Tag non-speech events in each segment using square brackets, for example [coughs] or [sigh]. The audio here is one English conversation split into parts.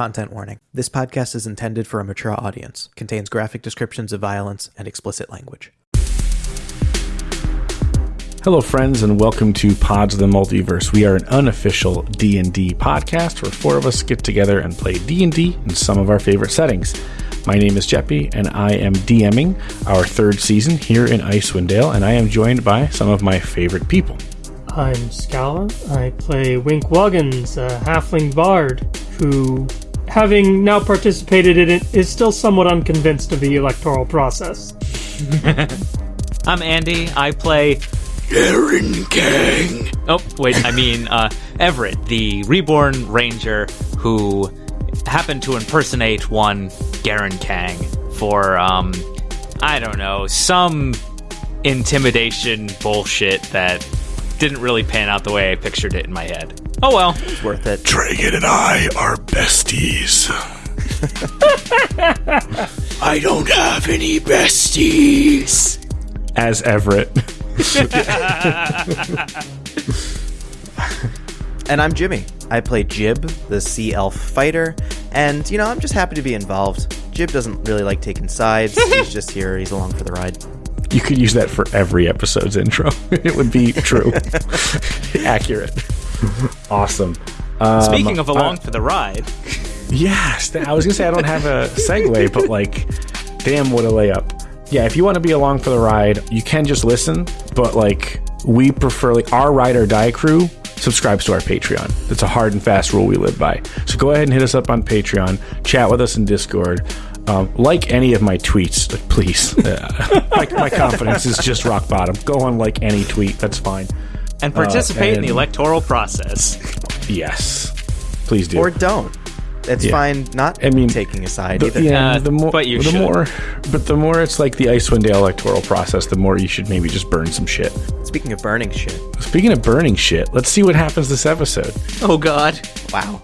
Content warning. This podcast is intended for a mature audience, contains graphic descriptions of violence and explicit language. Hello, friends, and welcome to Pods of the Multiverse. We are an unofficial D and D podcast where four of us get together and play D and D in some of our favorite settings. My name is Jeppy, and I am DMing our third season here in Icewind Dale, and I am joined by some of my favorite people. I'm Scala. I play Wink Wuggins, a halfling bard who, having now participated in it, is still somewhat unconvinced of the electoral process. [laughs] I'm Andy. I play Aaron Kang. Oh, wait, I mean uh, Everett, the reborn ranger who happened to impersonate one Garen Kang for, um, I don't know, some intimidation bullshit that didn't really pan out the way I pictured it in my head. Oh well. It's worth it. Dragon and I are besties. [laughs] I don't have any besties. As Everett. [laughs] And I'm Jimmy. I play Jib, the sea elf fighter, and you know, I'm just happy to be involved. Jib doesn't really like taking sides. [laughs] He's just here, he's along for the ride. You could use that for every episode's intro. it would be true. Accurate. [laughs] Awesome. Um, Speaking of along uh, for the ride, Yes, I was gonna say I don't have a [laughs] segue, but like, damn, what a layup. Yeah, if you want to be along for the ride, you can just listen, but like, we prefer like our ride or die crew subscribes to our Patreon. That's a hard and fast rule we live by. So go ahead and hit us up on Patreon, chat with us in Discord. Um, like any of my tweets, please. [laughs] My, my confidence is just rock bottom. Go on like any tweet. That's fine. And participate in the electoral process. Yes, please do. Or don't. It's Yeah. fine not I mean, taking a side The- either. yeah, Uh, the more, but you the should. more, but the more it's like the Icewind Dale electoral process, the more you should maybe just burn some shit. Speaking of burning shit. Speaking of burning shit, let's see what happens this episode. Oh God. Wow.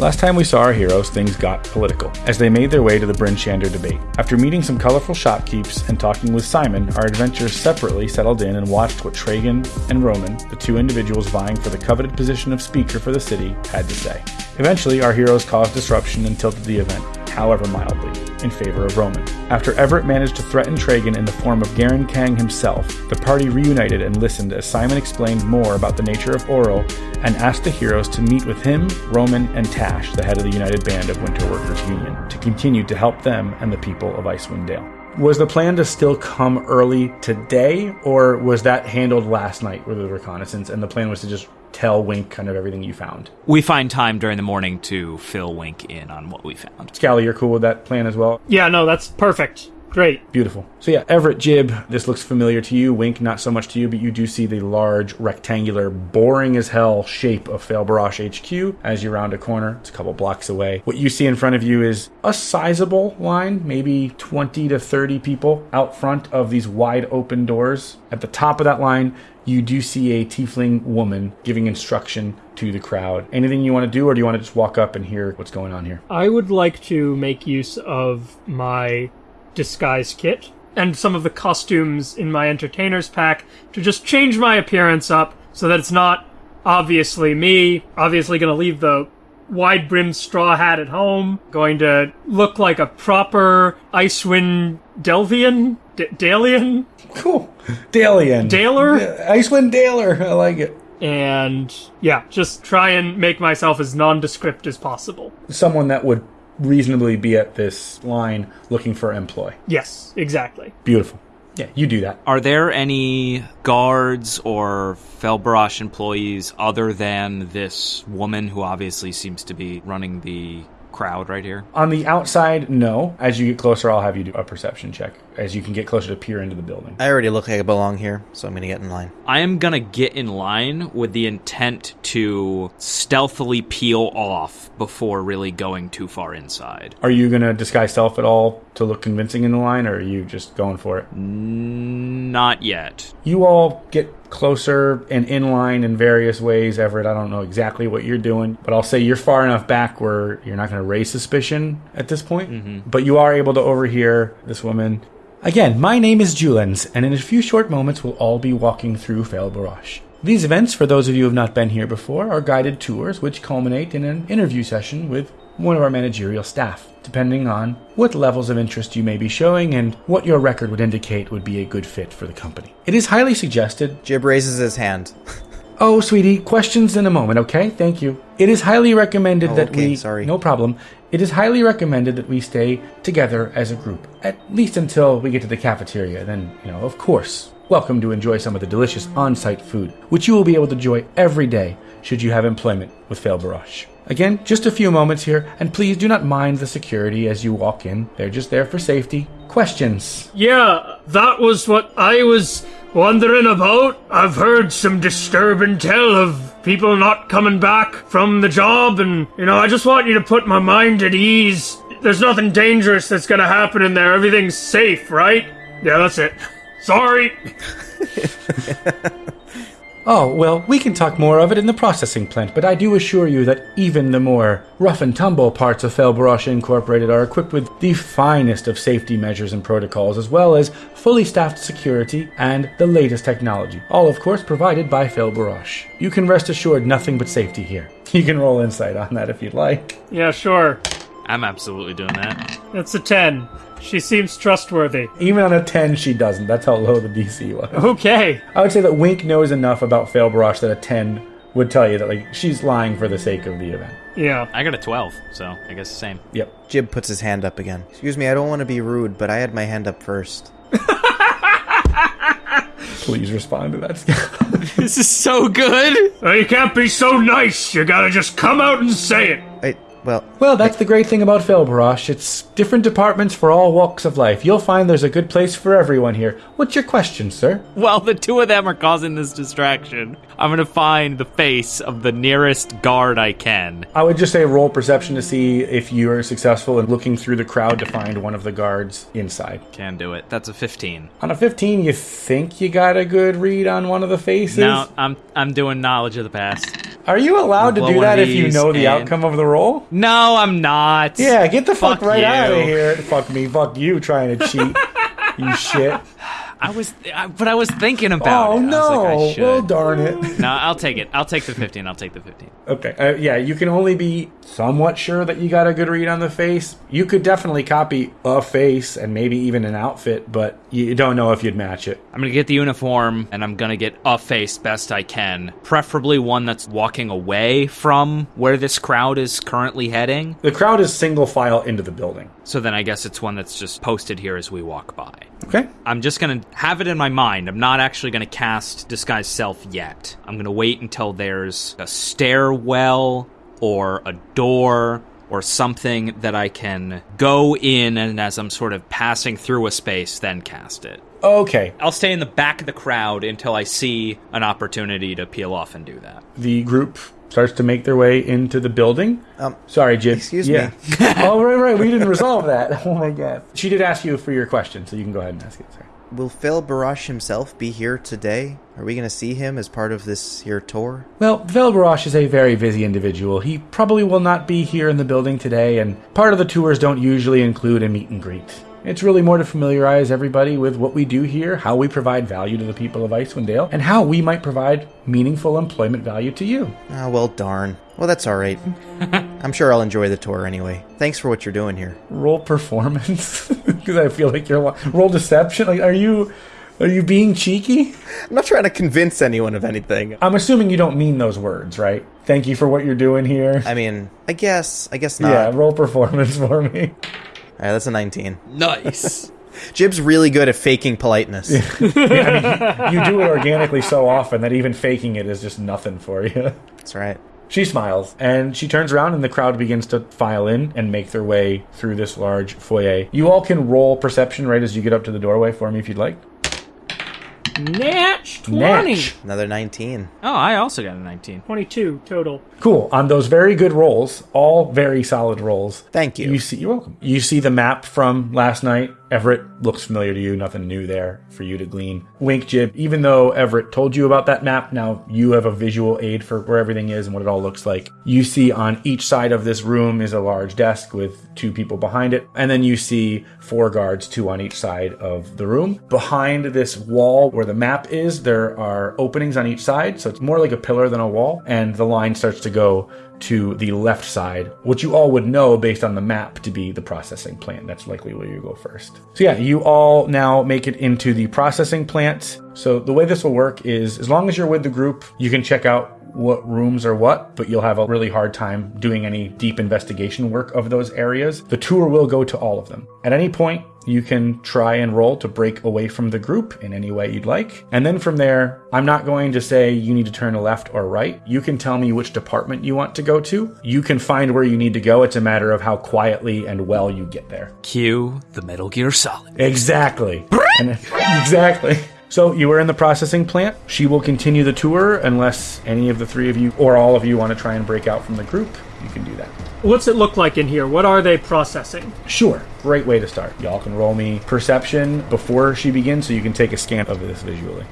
Last time we saw our heroes, things got political as they made their way to the Bryn Shander debate. After meeting some colorful shopkeepers and talking with Simon, our adventurers separately settled in and watched what Tragan and Roman, the two individuals vying for the coveted position of speaker for the city, had to say. Eventually, our heroes caused disruption and tilted the event, however mildly, in favor of Roman. After Everett managed to threaten Tragan in the form of Garen Kang himself, the party reunited and listened as Simon explained more about the nature of Auril and asked the heroes to meet with him, Roman, and Tash, the head of the United Band of Winter Workers Union, to continue to help them and the people of Icewind Dale. Was the plan to still come early today, or was that handled last night with the reconnaissance, and the plan was to just tell Wink kind of everything you found? We find time during the morning to fill Wink in on what we found. Scally, you're cool with that plan as well? Yeah, no, that's perfect. Great. Beautiful. So yeah, Everett Jib, this looks familiar to you. Wink, not so much to you, but you do see the large, rectangular, boring as hell shape of Fail Failbarash HQ as you round a corner. It's a couple blocks away. What you see in front of you is a sizable line, maybe 20 to 30 people out front of these wide open doors. At the top of that line, you do see a tiefling woman giving instruction to the crowd. Anything you want to do, or do you want to just walk up and hear what's going on here? I would like to make use of my disguise kit and some of the costumes in my entertainer's pack to just change my appearance up so that it's not obviously me. Obviously, going to leave the wide brimmed straw hat at home. Going to look like a proper Icewind Delvian? D- Dalian? Cool. Dalian. Daler? Yeah, Icewind Daler. I like it. And yeah, just try and make myself as nondescript as possible. someone that would reasonably be at this line looking for employ. Yes, exactly. Beautiful. Yeah, you do that. Are there any guards or Felbarash employees other than this woman who obviously seems to be running the crowd right here? On the outside, no. As you get closer, I'll have you do a perception check as you can get closer to peer into the building. I already look like I belong here, so I'm gonna get in line. I am gonna get in line with the intent to stealthily peel off before really going too far inside. Are you going to disguise self at all to look convincing in the line, or are you just going for it? Not yet. You all get closer and in line in various ways. Everett, I don't know exactly what you're doing, but I'll say you're far enough back where you're not going to raise suspicion at this point. Mm-hmm. But you are able to overhear this woman. Again, my name is Julens, and in a few short moments we'll all be walking through Fel Barash. These events, for those of you who have not been here before, are guided tours which culminate in an interview session with one of our managerial staff, depending on what levels of interest you may be showing and what your record would indicate would be a good fit for the company. It is highly suggested Jib raises his hand. [laughs] Oh, sweetie, questions in a moment, okay? Thank you. It is highly recommended Oh, that okay, we. sorry. No problem. It is highly recommended that we stay together as a group, at least until we get to the cafeteria. Then, you know, of course, welcome to enjoy some of the delicious on site food, which you will be able to enjoy every day should you have employment with Fail Barrage. Again, just a few moments here, and please do not mind the security as you walk in. They're just there for safety. Questions? Yeah, that was what I was wondering about. I've heard some disturbing tell of people not coming back from the job, and, you know, I just want you to put my mind at ease. There's nothing dangerous that's gonna happen in there. Everything's safe, right? Yeah, that's it. Sorry. [laughs] Oh, well, we can talk more of it in the processing plant, but I do assure you that even the more rough and tumble parts of Felbrosh Incorporated are equipped with the finest of safety measures and protocols, as well as fully staffed security and the latest technology. All, of course, provided by Felbrosh. You can rest assured nothing but safety here. [laughs] You can roll insight on that if you'd like. Yeah, sure. I'm absolutely doing that. That's a 10. She seems trustworthy. Even on a 10, she doesn't. That's how low the DC was. Okay. I would say that Wink knows enough about Felbrosh that a 10 would tell you that like she's lying for the sake of the event. Yeah. I got a 12, so I guess the same. Yep. Jib puts his hand up again. Excuse me, I don't want to be rude, but I had my hand up first. [laughs] Please respond to that. [laughs] This is so good. Oh, you can't be so nice. You gotta just come out and say it. I, well, Well, that's the great thing about Felbrosh. It's different departments for all walks of life. You'll find there's a good place for everyone here. What's your question, sir? Well, the two of them are causing this distraction, I'm gonna find the face of the nearest guard I can. I would just say roll perception to see if you are successful in looking through the crowd to find one of the guards inside. Can do it. That's a 15. On a 15, you think you got a good read on one of the faces? Now I'm I'm doing knowledge of the past. Are you allowed to do that if you know the and- outcome of the roll? No, I'm not. Yeah, get the fuck, Fuck right you. out of here. Fuck me. Fuck you trying to cheat. you shit. I was, I, but I was thinking about Oh it. I was no. like, I well, darn it. no, I'll take it. I'll take the 15. I'll take the 15. Okay. Uh, yeah, you can only be somewhat sure that you got a good read on the face. You could definitely copy a face and maybe even an outfit, but you don't know if you'd match it. I'm gonna get the uniform and I'm gonna get a face best I can. Preferably one that's walking away from where this crowd is currently heading. The crowd is single file into the building. So then I guess it's one that's just posted here as we walk by. Okay. I'm just gonna have it in my mind. I'm not actually gonna cast Disguise Self yet. I'm gonna wait until there's a stairwell or a door or something that I can go in and as I'm sort of passing through a space, then cast it. Okay. I'll stay in the back of the crowd until I see an opportunity to peel off and do that. The group starts to make their way into the building. Um, Sorry, Jib. excuse yeah. [laughs] oh, right, right. We didn't [laughs] resolve that. [laughs] Oh my god. She did ask you for your question, so you can go ahead and ask it. Sorry. will Phil Barash himself be here today? Are we going to see him as part of this here tour? Well, Phil Velbarosh is a very busy individual. He probably will not be here in the building today, and part of the tours don't usually include a meet and greet. It's really more to familiarize everybody with what we do here, how we provide value to the people of Icewind Dale, and how we might provide meaningful employment value to you. Ah, well, darn. Well, that's all right. [laughs] I'm sure I'll enjoy the tour anyway. Thanks for what you're doing here. Roll performance, [laughs] because I feel like you're roll deception. Like, are you are you being cheeky? I'm not trying to convince anyone of anything. I'm assuming you don't mean those words, right? Thank you for what you're doing here. I mean, I guess, I guess not. yeah, roll performance [laughs] for me. All right, that's a 19. Nice. [laughs] Jib's really good at faking politeness. [laughs] You do it organically so often that even faking it is just nothing for you. That's right. She smiles and she turns around and the crowd begins to file in and make their way through this large foyer. You all can roll perception right as you get up to the doorway for me if you'd like. Natch 20. Natch. Another 19. oh, I also got a 19. 22 total. Cool. On those very good rolls, all very solid rolls. Thank you. You see, you're welcome. You see the map from last night. Everett looks familiar to you. Nothing new there for you to glean. Wink, Jib. Even though Everett told you about that map, now you have a visual aid for where everything is and what it all looks like. You see on each side of this room is a large desk with two people behind it, and then you see four guards, two on each side of the room. Behind this wall where the map is, there are openings on each side, so it's more like a pillar than a wall, and the line starts to go to the left side, which you all would know based on the map to be the processing plant. That's likely where you go first. So yeah, you all now make it into the processing plant. So the way this will work is as long as you're with the group, you can check out what rooms are what, but you'll have a really hard time doing any deep investigation work of those areas. The tour will go to all of them. At any point, you can try and roll to break away from the group in any way you'd like. And then from there, I'm not going to say you need to turn left or right. You can tell me which department you want to go to. You can find where you need to go. It's a matter of how quietly and well you get there. Cue the Metal Gear Solid. Exactly. And- [laughs] exactly. So you are in the processing plant. She will continue the tour unless any of the three of you or all of you want to try and break out from the group. You can do that. What's it look like in here? What are they processing? Sure. Great way to start. Y'all can roll me perception before she begins so you can take a scan of this visually.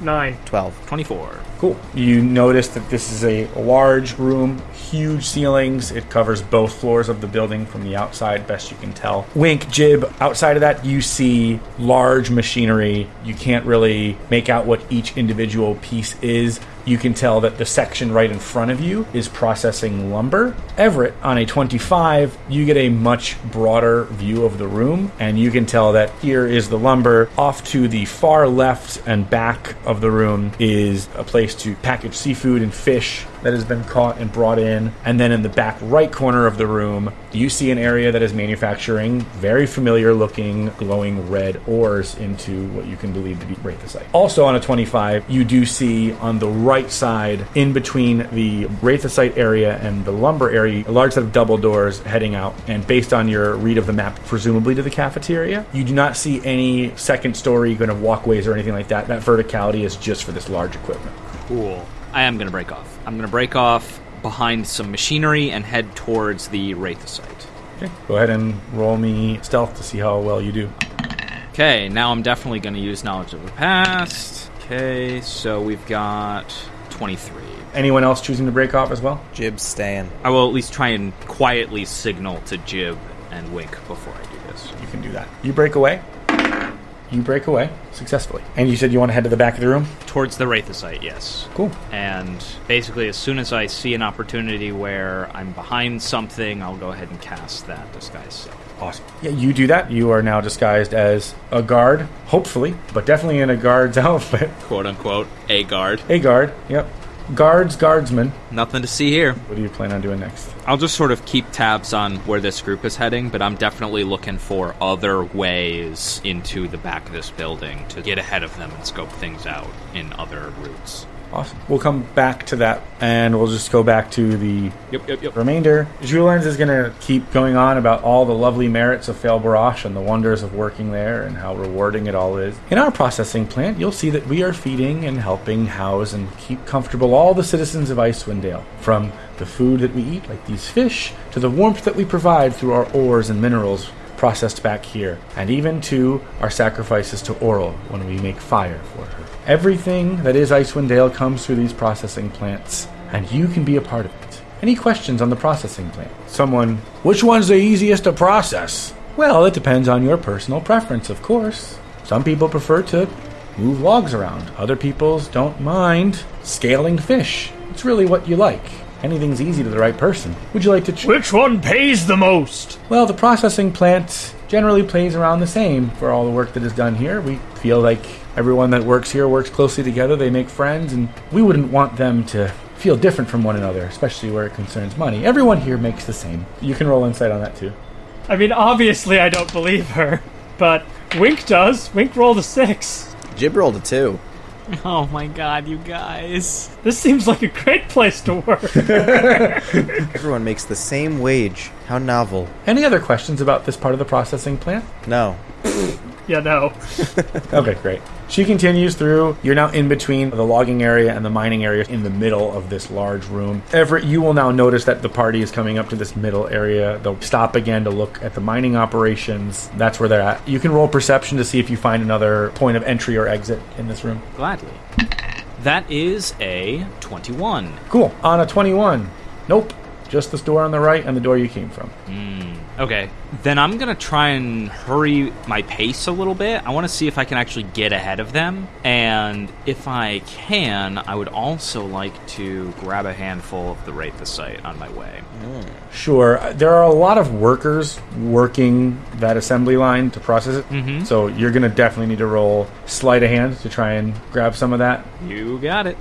Nine. 12. 24. Cool. You notice that this is a large room, huge ceilings. It covers both floors of the building from the outside, best you can tell. Wink, jib. Outside of that, you see large machinery. You can't really make out what each individual piece is. You can tell that the section right in front of you is processing lumber. Everett, on a 25, you get a much broader view of the room, and you can tell that here is the lumber. Off to the far left and back of the room is a place to package seafood and fish that has been caught and brought in. And then in the back right corner of the room, you see an area that is manufacturing very familiar looking glowing red ores into what you can believe to be Wraithosite. Also on a 25, you do see on the right side, in between the Wraithosite area and the lumber area, a large set of double doors heading out. And based on your read of the map, presumably to the cafeteria, you do not see any second story kind of walkways or anything like that. That verticality is just for this large equipment. Cool. I am going to break off. I'm going to break off behind some machinery and head towards the Wraithosite. Okay, go ahead and roll me stealth to see how well you do. Okay, now I'm definitely going to use Knowledge of the Past. Okay, so we've got 23. Anyone else choosing to break off as well? Jib's staying. I will at least try and quietly signal to Jib and Wink before I do this. You can do that. You break away. You break away successfully. And you said you want to head to the back of the room? Towards the Wraithosite, yes. Cool. And basically, as soon as I see an opportunity where I'm behind something, I'll go ahead and cast that disguise self. Awesome. Yeah, you do that. You are now disguised as a guard, hopefully, but definitely in a guard's [laughs] outfit. Quote unquote, a guard. A guard, yep. Guards, guardsman. Nothing to see here. What do you plan on doing next? I'll just sort of keep tabs on where this group is heading, but I'm definitely looking for other ways into the back of this building to get ahead of them and scope things out in other routes. Awesome. We'll come back to that, and we'll just go back to the Yep, yep, yep. remainder. Julens is going to keep going on about all the lovely merits of Fail Barash and the wonders of working there and how rewarding it all is. In our processing plant, you'll see that we are feeding and helping house and keep comfortable all the citizens of Icewind Dale, from the food that we eat, like these fish, to the warmth that we provide through our ores and minerals processed back here, and even to our sacrifices to Auril when we make fire for her. Everything that is Icewind Dale comes through these processing plants, and you can be a part of it. Any questions on the processing plant? Someone, which one's the easiest to process? Well, it depends on your personal preference, of course. Some people prefer to move logs around. Other people's don't mind scaling fish. It's really what you like. Anything's easy to the right person. Would you like to choose? Which one pays the most? Well, the processing plant generally plays around the same for all the work that is done here. We feel like everyone that works here works closely together, they make friends, and we wouldn't want them to feel different from one another, especially where it concerns money. Everyone here makes the same. You can roll insight on that too. I mean, obviously I don't believe her, but Wink does. Wink rolled a six. Jib rolled a 2. Oh my god, you guys. This seems like a great place to work. [laughs] Everyone makes the same wage. How novel. Any other questions about this part of the processing plant? No. [laughs] yeah, no. [laughs] Okay, great. She continues through. You're now in between the logging area and the mining area in the middle of this large room. Everett, you will now notice that the party is coming up to this middle area. They'll stop again to look at the mining operations. That's where they're at. You can roll perception to see if you find another point of entry or exit in this room. Gladly. That is a 21. Cool. On a 21. Nope. Just this door on the right and the door you came from. Okay, then I'm gonna try and hurry my pace a little bit. I want to see if I can actually get ahead of them, and if I can, I would also like to grab a handful of the Wraithosite on my way. Sure. uh, There are a lot of workers working that assembly line to process it. Mm-hmm. So you're going to definitely need to roll sleight of hand to try and grab some of that. You got it.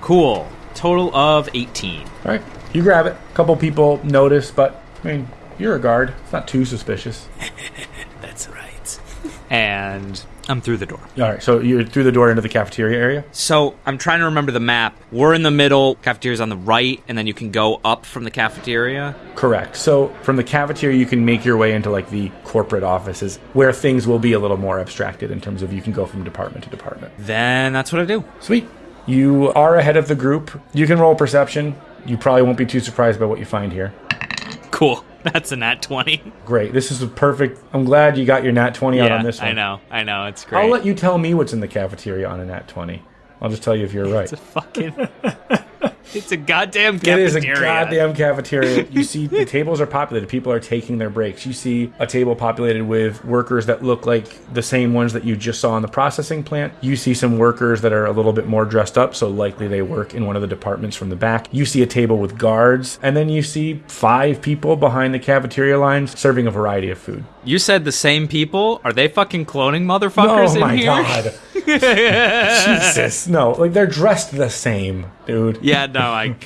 Cool. Total of 18. All right. You grab it. A couple people notice, but I mean, you're a guard. It's not too suspicious. [laughs] That's right. [laughs] And I'm through the door. All right. So you're through the door into the cafeteria area. So I'm trying to remember the map. We're in the middle, cafeteria's on the right, and then you can go up from the cafeteria. Correct. So from the cafeteria, you can make your way into like the corporate offices where things will be a little more abstracted in terms of you can go from department to department. Then that's what I do. Sweet. You are ahead of the group. You can roll perception. You probably won't be too surprised by what you find here. Cool. [laughs] That's a nat 20. Great. This is a perfect. I'm glad you got your nat 20 out on this one. I know. I know. It's great. I'll let you tell me what's in the cafeteria on a nat 20. I'll just tell you if you're right. It's a fucking. [laughs] it's a goddamn cafeteria. It is a goddamn cafeteria. You see, the tables are populated. People are taking their breaks. You see a table populated with workers that look like the same ones that you just saw in the processing plant. You see some workers that are a little bit more dressed up, so likely they work in one of the departments from the back. You see a table with guards, and then you see five people behind the cafeteria lines serving a variety of food. You said the same people? Are they fucking cloning motherfuckers oh in my here? god. [laughs] Jesus. No, like they're dressed the same, dude. Yeah, no, I.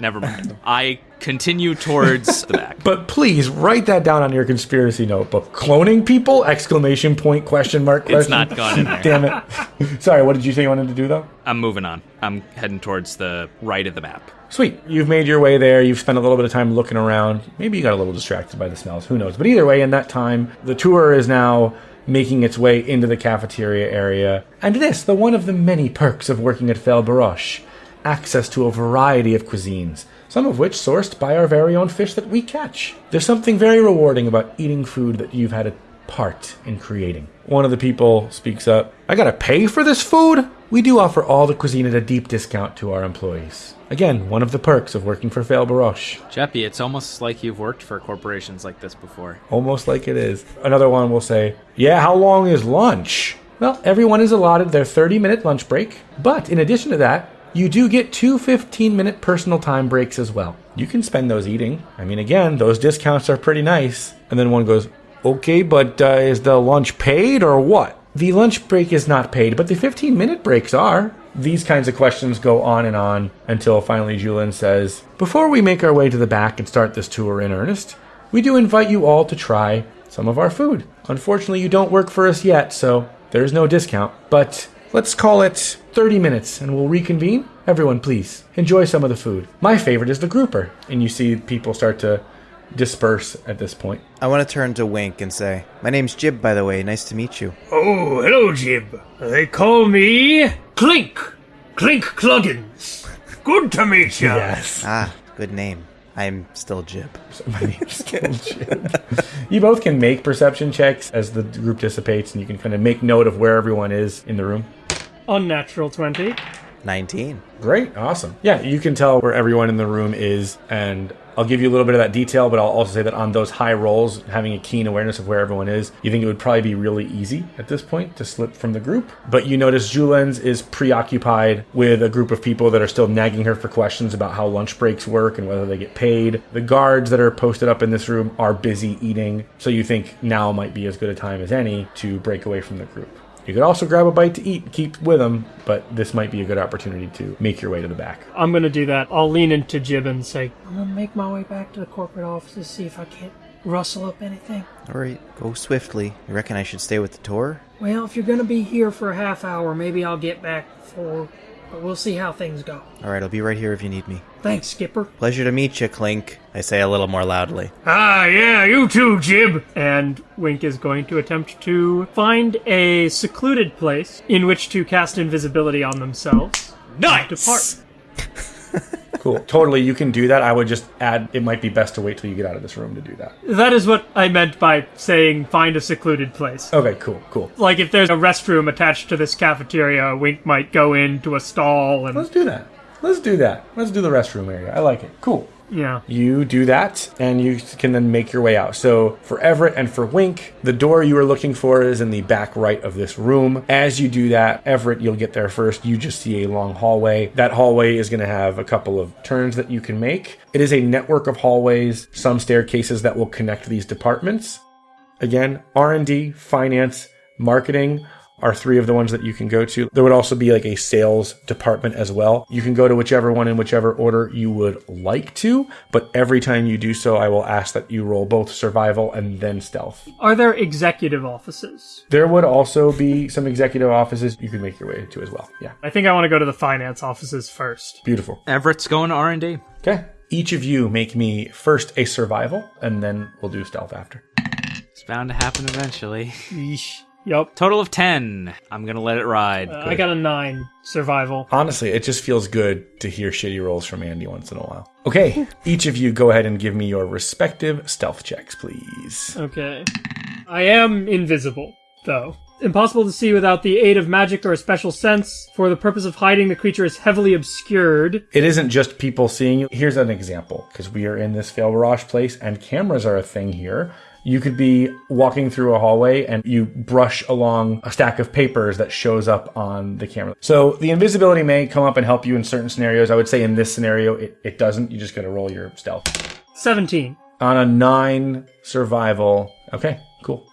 Never mind. I continue towards the back. [laughs] But please write that down on your conspiracy notebook. Cloning people? Exclamation point question mark question. It's not gone in [laughs] there. Damn it. Sorry, what did you say you wanted to do though? I'm moving on. I'm heading towards the right of the map. Sweet. You've made your way there. You've spent a little bit of time looking around. Maybe you got a little distracted by the smells. Who knows? But either way, in that time, the tour is now making its way into the cafeteria area. And this, the one of the many perks of working at Fel Baroche, access to a variety of cuisines, some of which sourced by our very own fish that we catch. There's something very rewarding about eating food that you've had a part in creating. One of the people speaks up. I gotta pay for this food? We do offer all the cuisine at a deep discount to our employees. Again, one of the perks of working for Fail Baroche. Jeppy, it's almost like you've worked for corporations like this before. Almost like it is. Another one will say, Yeah, how long is lunch? Well, everyone is allotted their 30 minute lunch break, but in addition to that, you do get two 15 minute personal time breaks as well. You can spend those eating. I mean, again, those discounts are pretty nice. And then one goes, Okay, but uh, is the lunch paid or what? The lunch break is not paid, but the 15 minute breaks are. These kinds of questions go on and on until finally Julian says, Before we make our way to the back and start this tour in earnest, we do invite you all to try some of our food. Unfortunately, you don't work for us yet, so there's no discount. But let's call it 30 minutes and we'll reconvene. Everyone, please enjoy some of the food. My favorite is the grouper. And you see people start to disperse at this point. I want to turn to Wink and say, My name's Jib, by the way. Nice to meet you. Oh, hello, Jib. They call me Clink. Clink Cluggins. Good to meet you. Yes. Ah, good name. I'm still Jib. So my name's Jim. you both can make perception checks as the group dissipates, and you can kind of make note of where everyone is in the room. Unnatural 20. 19. Great, awesome. Yeah, you can tell where everyone in the room is, and I'll give you a little bit of that detail, but I'll also say that on those high rolls, having a keen awareness of where everyone is, you think it would probably be really easy at this point to slip from the group. But you notice Julien's is preoccupied with a group of people that are still nagging her for questions about how lunch breaks work and whether they get paid. The guards that are posted up in this room are busy eating, so you think now might be as good a time as any to break away from the group. You could also grab a bite to eat and keep with them, but this might be a good opportunity to make your way to the back. I'm gonna do that. I'll lean into Jib and say, I'm gonna make my way back to the corporate office to see if I can't rustle up anything. All right, go swiftly. You reckon I should stay with the tour? Well, if you're gonna be here for a half hour, maybe I'll get back for. But we'll see how things go. All right, I'll be right here if you need me. Thanks, Skipper. Pleasure to meet you, Clink. I say a little more loudly. Ah, yeah, you too, Jib. And Wink is going to attempt to find a secluded place in which to cast invisibility on themselves. Nice! Depart. [laughs] [laughs] Cool. totally, you can do that. I would just add it might be best to wait till you get out of this room to do that. That is what I meant by saying find a secluded place. Okay, cool, cool. Like if there's a restroom attached to this cafeteria, Wink might go into a stall and Let's do that. Let's do that. Let's do the restroom area. I like it. Cool. Yeah. You do that, and you can then make your way out. So for Everett and for Wink, the door you are looking for is in the back right of this room. As you do that, Everett, you'll get there first. You just see a long hallway. That hallway is going to have a couple of turns that you can make. It is a network of hallways, some staircases that will connect these departments. Again, R&D, finance, marketing are three of the ones that you can go to. There would also be like a sales department as well. You can go to whichever one in whichever order you would like to, but every time you do so, I will ask that you roll both survival and then stealth. Are there executive offices? There would also be some executive offices you could make your way to as well. Yeah. I think I want to go to the finance offices first. Beautiful. Everett's going to R&D. Okay. Each of you make me first a survival and then we'll do stealth after. It's bound to happen eventually. Yeesh. Yep. Total of 10. I'm going to let it ride. Uh, I got a nine survival. Honestly, it just feels good to hear shitty rolls from Andy once in a while. Okay, [laughs] each of you go ahead and give me your respective stealth checks, please. Okay. I am invisible, though. Impossible to see without the aid of magic or a special sense. For the purpose of hiding, the creature is heavily obscured. It isn't just people seeing you. Here's an example, because we are in this Fail Barrage place and cameras are a thing here. You could be walking through a hallway and you brush along a stack of papers that shows up on the camera. So the invisibility may come up and help you in certain scenarios. I would say in this scenario, it, it doesn't. You just got to roll your stealth. 17. On a nine survival. Okay, cool.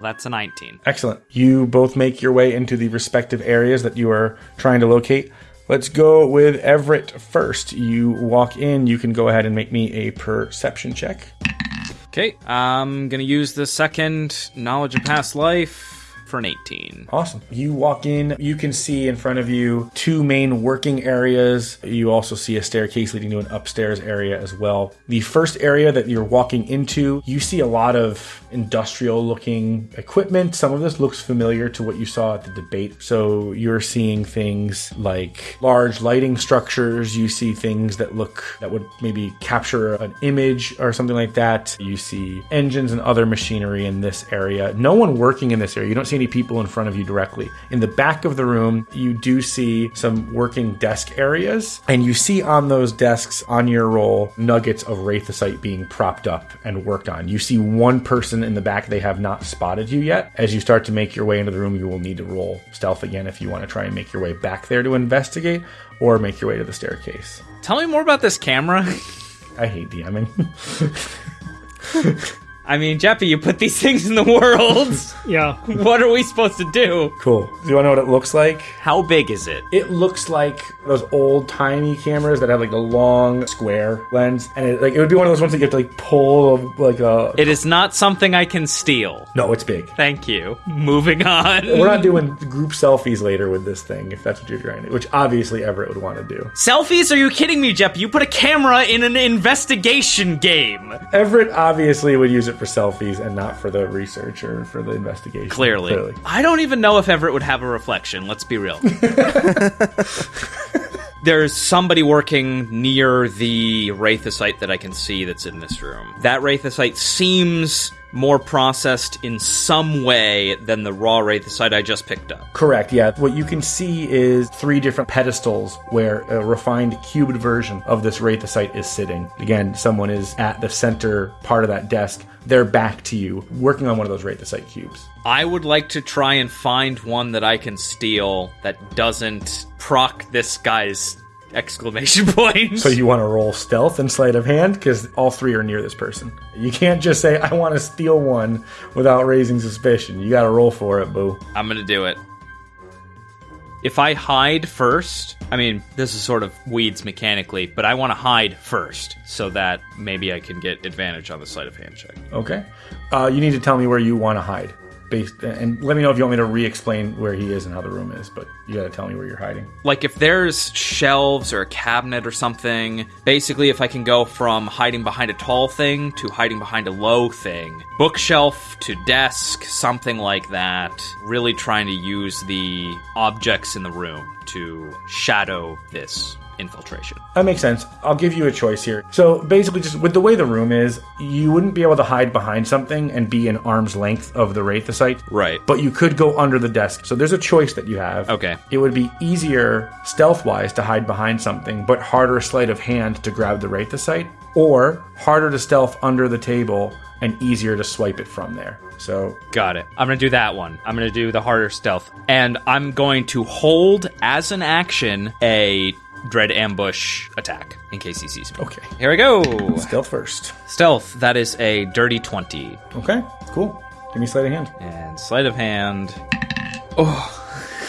That's a 19. Excellent. You both make your way into the respective areas that you are trying to locate. Let's go with Everett first. You walk in, you can go ahead and make me a perception check. Okay, I'm to use the second knowledge of past life for an 18. Awesome. You walk in, you can see in front of you two main working areas. You also see a staircase leading to an upstairs area as well. The first area that you're walking into, you see a lot of industrial looking equipment. Some of this looks familiar to what you saw at the debate. So you're seeing things like large lighting structures. You see things that look that would maybe capture an image or something like that. You see engines and other machinery in this area. No one working in this area. You don't see any people in front of you directly. In the back of the room, you do see some working desk areas, and you see on those desks on your roll nuggets of Wraithosite being propped up and worked on. You see one person in the back, they have not spotted you yet. As you start to make your way into the room, you will need to roll stealth again if you want to try and make your way back there to investigate or make your way to the staircase. Tell me more about this camera. [laughs] I hate DMing. [laughs] I mean, Jeppy, you put these [laughs] things in the world. [laughs] Yeah. what are we supposed to do? cool. Do you want to know what it looks like? How big is it? It looks like those old tiny cameras that have like a long square lens, and it, like it would be one of those ones that you have to like pull like a. It is not something I can steal. no, it's big. Thank you. Moving on. We're not doing group selfies later with this thing, if that's what you're trying to. Which obviously Everett would want to do. Selfies? Are you kidding me, Jeppy? You put a camera in an investigation game. Everett obviously would use it for selfies and not for the research or for the investigation. Clearly. I don't even know if Everett would have a reflection, let's be real. [laughs] There's somebody working near the Wraithosite that I can see that's in this room. That Wraithosite seems more processed in some way than the raw Wraithosite I just picked up. Correct, yeah. What you can see is three different pedestals where a refined cubed version of this Wraithosite is sitting. Again, someone is at the center part of that desk. They're back to you, working on one of those Wraithosite cubes. I would like to try and find one that I can steal that doesn't proc this guy's exclamation [laughs] point. So you want to roll stealth and sleight of hand because all three are near this person. You can't just say I want to steal one without raising suspicion. You got to roll for it, boo. I'm gonna do it. If I hide first, I mean, this is sort of weeds mechanically, but I want to hide first so that maybe I can get advantage on the sleight of hand check. Okay. Uh, you need to tell me where you want to hide. Based, and let me know if you want me to re-explain where he is and how the room is. But you got to tell me where you're hiding. Like if there's shelves or a cabinet or something, basically if I can go from hiding behind a tall thing to hiding behind a low thing, bookshelf to desk, something like that, really trying to use the objects in the room to shadow this infiltration. That makes sense. I'll give you a choice here. So basically, just with the way the room is, you wouldn't be able to hide behind something and be an arm's length of the Wraithosite. Right. But you could go under the desk. So there's a choice that you have. Okay. It would be easier stealth wise to hide behind something, but harder sleight of hand to grab the Wraithosite. or harder to stealth under the table and easier to swipe it from there. So Got it. I'm gonna do that one. I'm gonna do the harder stealth, and I'm going to hold as an action a dread ambush attack in case he sees me. okay, Here we go. stealth first. Stealth. That is a dirty twenty, Okay, cool. Give me sleight of hand. and sleight of hand. Oh,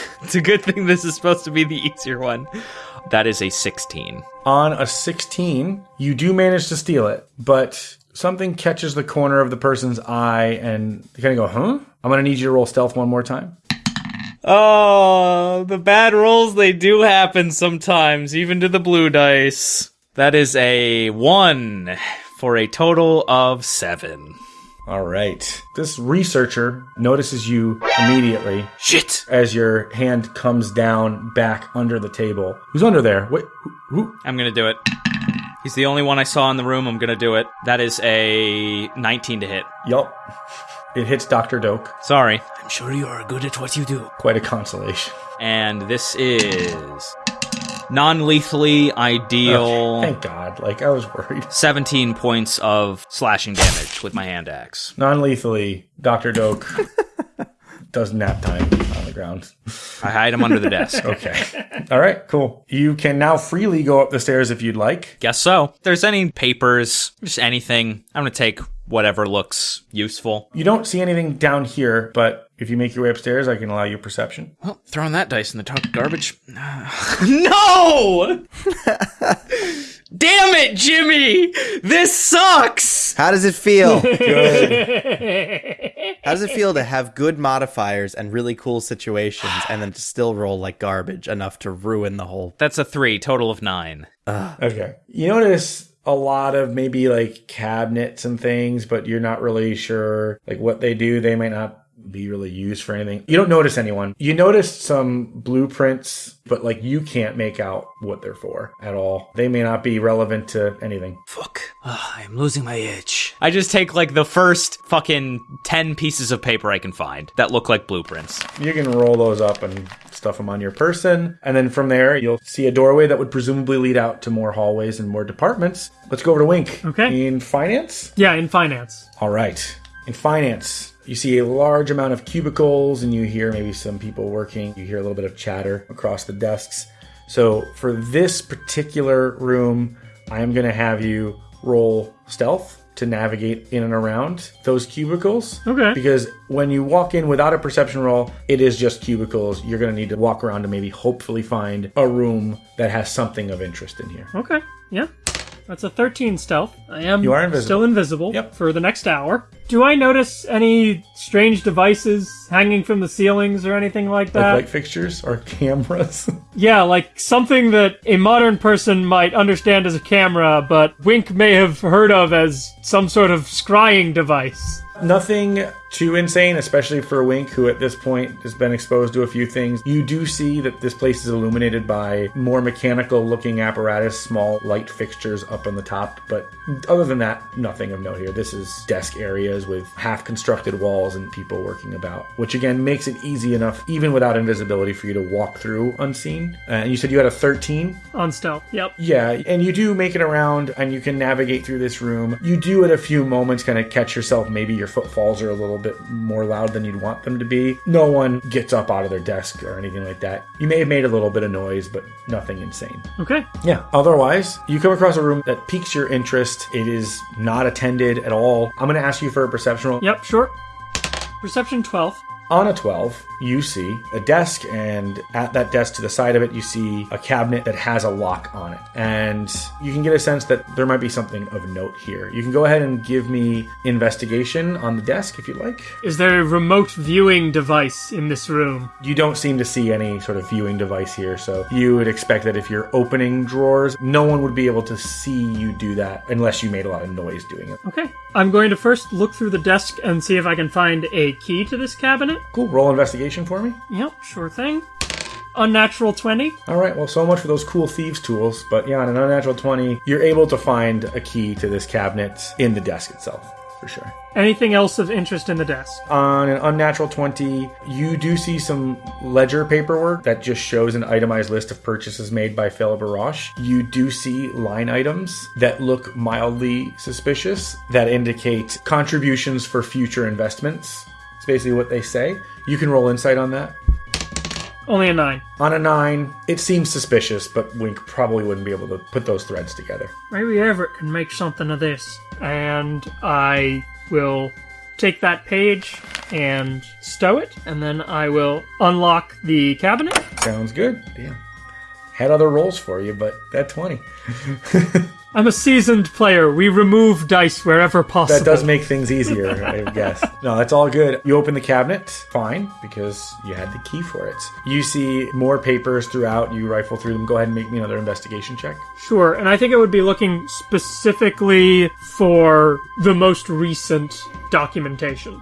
[laughs] it's a good thing this is supposed to be the easier one. That is a sixteen. On a 16, you do manage to steal it, but something catches the corner of the person's eye and they kind of go, huh? I'm going to need you to roll stealth one more time. Oh, the bad rolls, they do happen sometimes, even to the blue dice. That is a one for a total of seven. All right. This researcher notices you immediately Shit! as your hand comes down back under the table. Who's under there? Wait, who? who? I'm gonna do it. He's the only one I saw in the room. I'm gonna do it. That is a 19 to hit. Yup. It hits Dr. Doak. Sorry. I'm sure you are good at what you do. Quite a consolation. And this is non lethally ideal. Oh, thank God. Like, I was worried. 17 points of slashing damage with my hand axe. Non lethally, Dr. Doak [laughs] does nap time on the ground. I hide him under the desk. [laughs] Okay. All right, cool. You can now freely go up the stairs if you'd like. Guess so. If there's any papers, just anything, I'm gonna take whatever looks useful. You don't see anything down here, but if you make your way upstairs, I can allow you perception. Well, throwing that dice in the dark garbage. [sighs] [laughs] no! [laughs] Damn it, Jimmy! This sucks! How does it feel? [laughs] How does it feel to have good modifiers and really cool situations and then to still roll like garbage enough to ruin the whole That's a three, total of nine. Okay. You notice a lot of maybe like cabinets and things, but you're not really sure like what they do. They might not be really used for anything. You don't notice anyone. You notice some blueprints, but like you can't make out what they're for at all. They may not be relevant to anything. Fuck. Ah, I'm losing my edge. I just take like the first fucking 10 pieces of paper I can find that look like blueprints. You can roll those up and stuff them on your person. And then from there, you'll see a doorway that would presumably lead out to more hallways and more departments. Let's go over to Wink. Okay. In finance? Yeah, in finance. All right. In finance, you see a large amount of cubicles and you hear maybe some people working. You hear a little bit of chatter across the desks. So for this particular room, I am going to have you roll stealth to navigate in and around those cubicles. Okay. Because when you walk in without a perception roll, it is just cubicles. You're going to need to walk around to maybe hopefully find a room that has something of interest in here. Okay. Yeah. That's a 13 stealth. I am You are invisible. still invisible Yep. for the next hour. Do I notice any strange devices hanging from the ceilings or anything like Like that? light fixtures or [laughs] cameras. yeah, like something that a modern person might understand as a camera, but Wink may have heard of as some sort of scrying device. Nothing too insane, especially for Wink, who at this point has been exposed to a few things. You do see that this place is illuminated by more mechanical looking apparatus, small light fixtures up on the top, but other than that, nothing of note here. This is desk areas with half constructed walls and people working about, which again makes it easy enough, even without invisibility, for you to walk through unseen. Uh, and you said you had a 13? On stealth. Yep. Yeah, and you do make it around and you can navigate through this room. You do at a few moments kind of catch yourself. Maybe your footfalls are a little bit more loud than you'd want them to be. No one gets up out of their desk or anything like that. You may have made a little bit of noise, but nothing insane. Okay. Yeah, otherwise, you come across a room that piques your interest. It is not attended at all. I'm going to ask you for a perception roll. Yep, sure. Perception 12. On a 12, you see a desk, and at that desk to the side of it, you see a cabinet that has a lock on it. And you can get a sense that there might be something of note here. You can go ahead and give me investigation on the desk if you like. Is there a remote viewing device in this room? You don't seem to see any sort of viewing device here, so you would expect that if you're opening drawers, no one would be able to see you do that unless you made a lot of noise doing it. Okay. I'm going to first look through the desk and see if I can find a key to this cabinet. Cool, roll investigation for me. Yep, sure thing. Unnatural 20. All right, well, so much for those cool thieves' tools. But yeah, on an unnatural 20, you're able to find a key to this cabinet in the desk itself. for sure. Anything else of interest in the desk? On an unnatural 20, you do see some ledger paperwork that just shows an itemized list of purchases made by Phil Baroche. You do see line items that look mildly suspicious that indicate contributions for future investments. It's basically what they say. You can roll insight on that. Only a nine. On a 9, it seems suspicious, but Wink probably wouldn't be able to put those threads together. Maybe Everett can make something of this. And I will take that page and stow it, and then I will unlock the cabinet. Sounds good. Damn. Had other roles for you, but that 20. [laughs] I'm a seasoned player. We remove dice wherever possible. That does make things easier, I guess. No, that's all good. You open the cabinet, fine, because you had the key for it. You see more papers throughout. You rifle through them. Go ahead and make me another investigation check. Sure, and I think it would be looking specifically for the most recent documentation.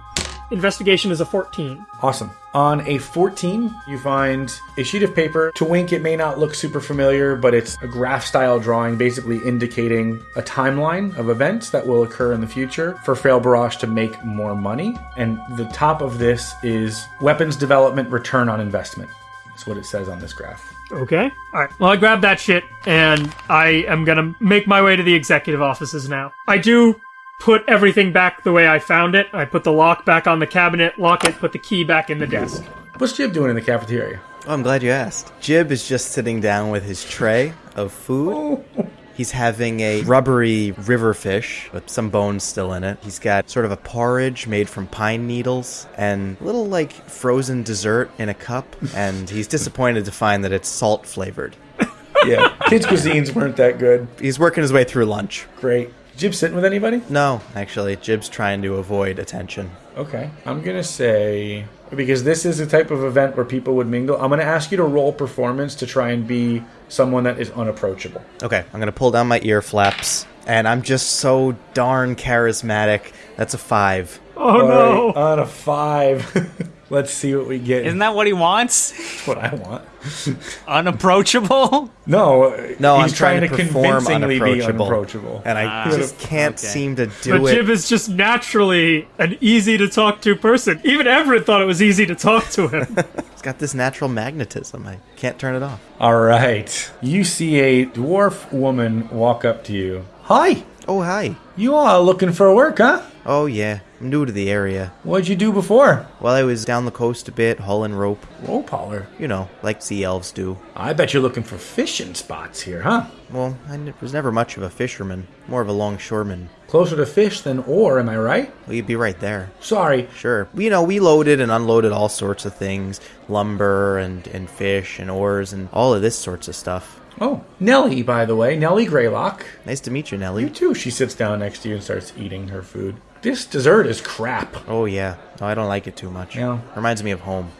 Investigation is a 14. Awesome. On a 14, you find a sheet of paper. To Wink, it may not look super familiar, but it's a graph style drawing basically indicating a timeline of events that will occur in the future for Fail Barrage to make more money. And the top of this is weapons development return on investment. That's what it says on this graph. Okay. All right. Well, I grab that shit and I am gonna make my way to the executive offices now. I do put everything back the way I found it. I put the lock back on the cabinet, lock it, put the key back in the desk. What's Jib doing in the cafeteria? Oh, I'm glad you asked. Jib is just sitting down with his tray of food. Oh. He's having a rubbery river fish with some bones still in it. He's got sort of a porridge made from pine needles and a little like frozen dessert in a cup. And he's disappointed to find that it's salt flavored. [laughs] Yeah, kids' cuisines weren't that good. He's working his way through lunch. Great. Jib sitting with anybody? No, actually, Jib's trying to avoid attention. Okay. I'm going to say, because this is a type of event where people would mingle, I'm going to ask you to roll performance to try and be someone that is unapproachable. Okay, I'm gonna pull down my ear flaps, and I'm just so darn charismatic. That's a five. Oh All no! right, on a five. [laughs] Let's see what we get. Isn't that what he wants? That's what I want. [laughs] Unapproachable? No, No, he's I'm trying, to, perform convincingly be unapproachable, unapproachable. and I Ah, just can't okay. seem to do it. But do Jib it. is just naturally an easy to talk to person. Even Everett thought it was easy to talk to him. [laughs] It's got this natural magnetism. I can't turn it off. All right. You see a dwarf woman walk up to you. Hi. Oh hi. You are looking for work, huh? Oh yeah, I'm new to the area. What'd you do before? Well, I was down the coast a bit, hauling rope. Rope hauler. You know, like sea elves do. I bet you're looking for fishing spots here, huh? Well, I n- was never much of a fisherman, more of a longshoreman. Closer to fish than ore, am I right? Well, you'd be right there. Sorry. Sure. You know, we loaded and unloaded all sorts of things lumber and, and fish and oars and all of this sorts of stuff. Oh, Nellie, by the way. Nellie Greylock. Nice to meet you, Nelly. You Nellie. too. She sits down next to you and starts eating her food. This dessert is crap. Oh, yeah. No, I don't like it too much. Yeah. Reminds me of home.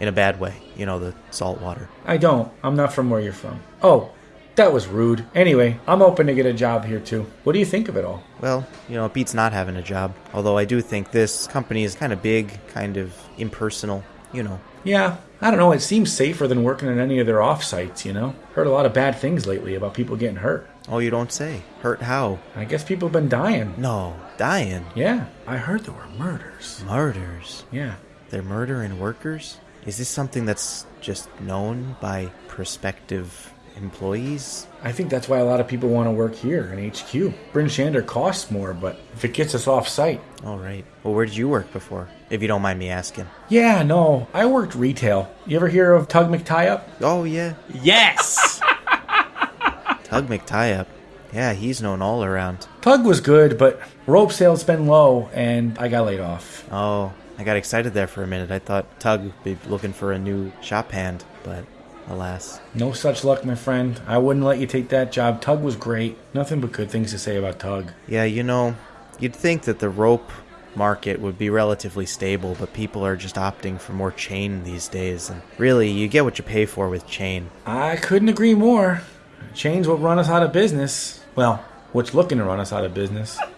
In a bad way. You know, the salt water. I don't. I'm not from where you're from. Oh, that was rude. Anyway, I'm open to get a job here too. What do you think of it all? Well, you know, it beats not having a job. Although I do think this company is kind of big, kind of impersonal. You know. Yeah, I don't know. It seems safer than working at any of their offsites, you know? Heard a lot of bad things lately about people getting hurt. Oh, you don't say. Hurt how? I guess people have been dying. No. Dying. Yeah, I heard there were murders. Murders. Yeah. They're murdering workers? Is this something that's just known by prospective employees? I think that's why a lot of people want to work here in HQ. Bryn Shander costs more, but if it gets us off site. All right. Well, where did you work before? If you don't mind me asking. Yeah, no, I worked retail. You ever hear of Tug McTieup? Oh, yeah. Yes! [laughs] Tug McTieup. Yeah, he's known all around. Tug was good, but rope sales been low, and I got laid off. Oh, I got excited there for a minute. I thought Tug would be looking for a new shop hand, but alas. No such luck, my friend. I wouldn't let you take that job. Tug was great. Nothing but good things to say about Tug. Yeah, you know, you'd think that the rope market would be relatively stable, but people are just opting for more chain these days. And really, you get what you pay for with chain. I couldn't agree more. Chains will run us out of business. Well, what's looking to run us out of business? [laughs]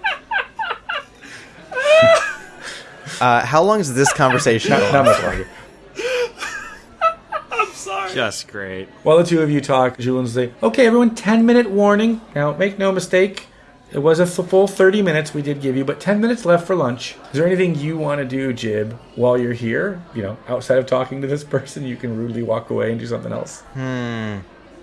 Uh, how long is this conversation? Not, go not on much for? longer. [laughs] Just great. While the two of you talk, Julian will say, Okay, everyone, 10 minute warning. Now, make no mistake, It was a full 30 minutes we did give you, but 10 minutes left for lunch. Is there anything you want to do, Jib, while you're here? You know, outside of talking to this [laughs] person, you can rudely walk away and do something else.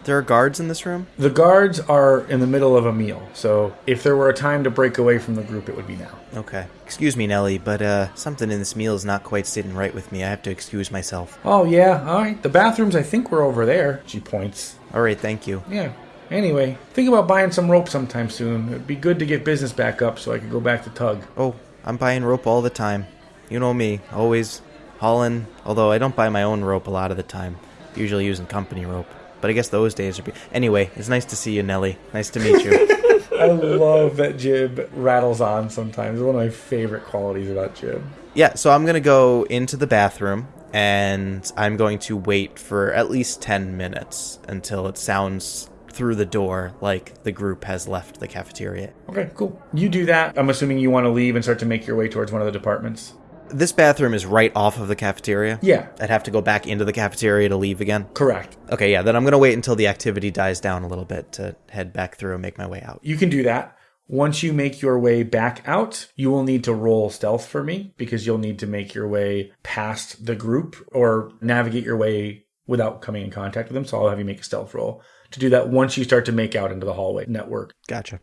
There are guards in this room? The guards are in the middle of a meal, so if there were a time to break away from the group, it would be now. Okay. Excuse me, Nellie, but uh, something in this meal is not quite sitting right with me. I have to excuse myself. Oh, yeah, all right. The bathrooms, I think, were over there. She points. All right, thank you. Yeah. Anyway, think about buying some rope sometime soon. It'd be good to get business back up so I could go back to tug. Oh, I'm buying rope all the time. You know me, always hauling. Although I don't buy my own rope a lot of the time. Usually using company rope. But I guess those days are. Be- anyway, it's nice to see you, Nellie. Nice to meet you. [laughs] I love that Jib rattles on sometimes. It's one of my favorite qualities about Jib. yeah, so I'm gonna go into the bathroom and I'm going to wait for at least 10 minutes until it sounds through the door like the group has left the cafeteria. Okay, cool. You do that. I'm assuming you want to leave and start to make your way towards one of the departments. This bathroom is right off of the cafeteria. Yeah, I'd have to go back into the cafeteria to leave again. correct. Okay, yeah, then I'm gonna wait until the activity dies down a little bit to head back through and make my way out. You can do that. Once you make your way back out, you will need to roll stealth for me because you'll need to make your way past the group or navigate your way without coming in contact with them. So I'll have you make a stealth roll to do that once you start to make out into the hallway network. Gotcha.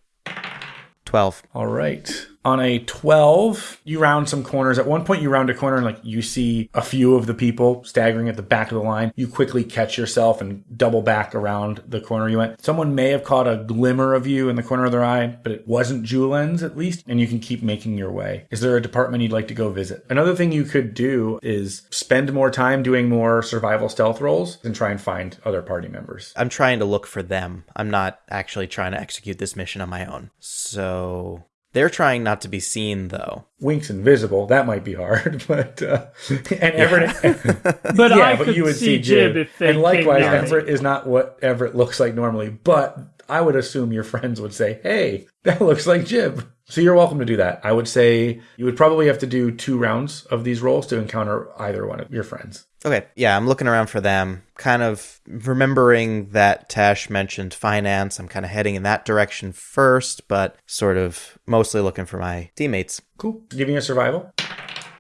12. All right. On a 12, you round some corners. At one point, you round a corner and like you see a few of the people staggering at the back of the line. You quickly catch yourself and double back around the corner you went. Someone may have caught a glimmer of you in the corner of their eye, but it wasn't Julian's at least, and you can keep making your way. Is there a department you'd like to go visit? Another thing you could do is spend more time doing more survival stealth rolls and try and find other party members. I'm trying to look for them. I'm not actually trying to execute this mission on my own. So they're trying not to be seen, though. Wink's invisible. That might be hard, [laughs] but uh, [laughs] and Everett. [laughs] But yeah, I but could you would see see Jib, Jib if they and likewise, came. Everett is not what Everett looks like normally. But I would assume your friends would say, "Hey, that looks like Jib." So you're welcome to do that. I would say you would probably have to do two rounds of these rolls to encounter either one of your friends. Okay, yeah, I'm looking around for them. Kind of remembering that Tash mentioned finance. I'm kind of heading in that direction first, but sort of mostly looking for my teammates. Cool. Giving you a survival.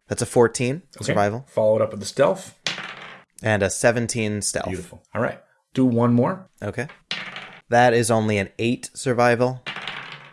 That's a 14 Okay. survival Follow it up with the stealth. and a 17 stealth. Beautiful. All right. Do one more. Okay. That is only an 8 survival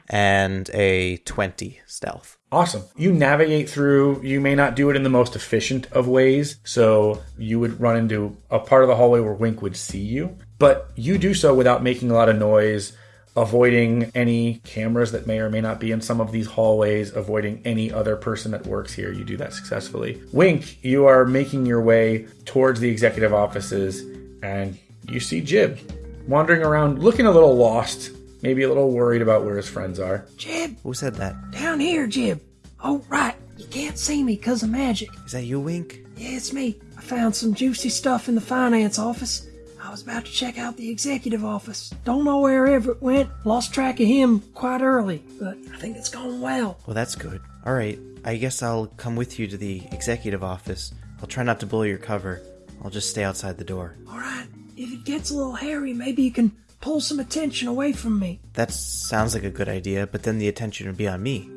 and a 20 stealth. Awesome. You navigate through, you may not do it in the most efficient of ways. So you would run into a part of the hallway where Wink would see you, but you do so without making a lot of noise, avoiding any cameras that may or may not be in some of these hallways, avoiding any other person that works here. You do that successfully. Wink, you are making your way towards the executive offices and you see Jib wandering around looking a little lost, maybe a little worried about where his friends are. Jib, Who said that? down here, Jib. Oh, right. You can't see me 'cause of magic. Is that you, Wink? Yeah, it's me. I found some juicy stuff in the finance office. I was about to check out the executive office. Don't know where Everett went. Lost track of him quite early, but I think it's going well. Well, that's good. All right, I guess I'll come with you to the executive office. I'll try not to blow your cover. I'll just stay outside the door. All right. If it gets a little hairy, maybe you can pull some attention away from me. That sounds like a good idea, but then the attention would be on me.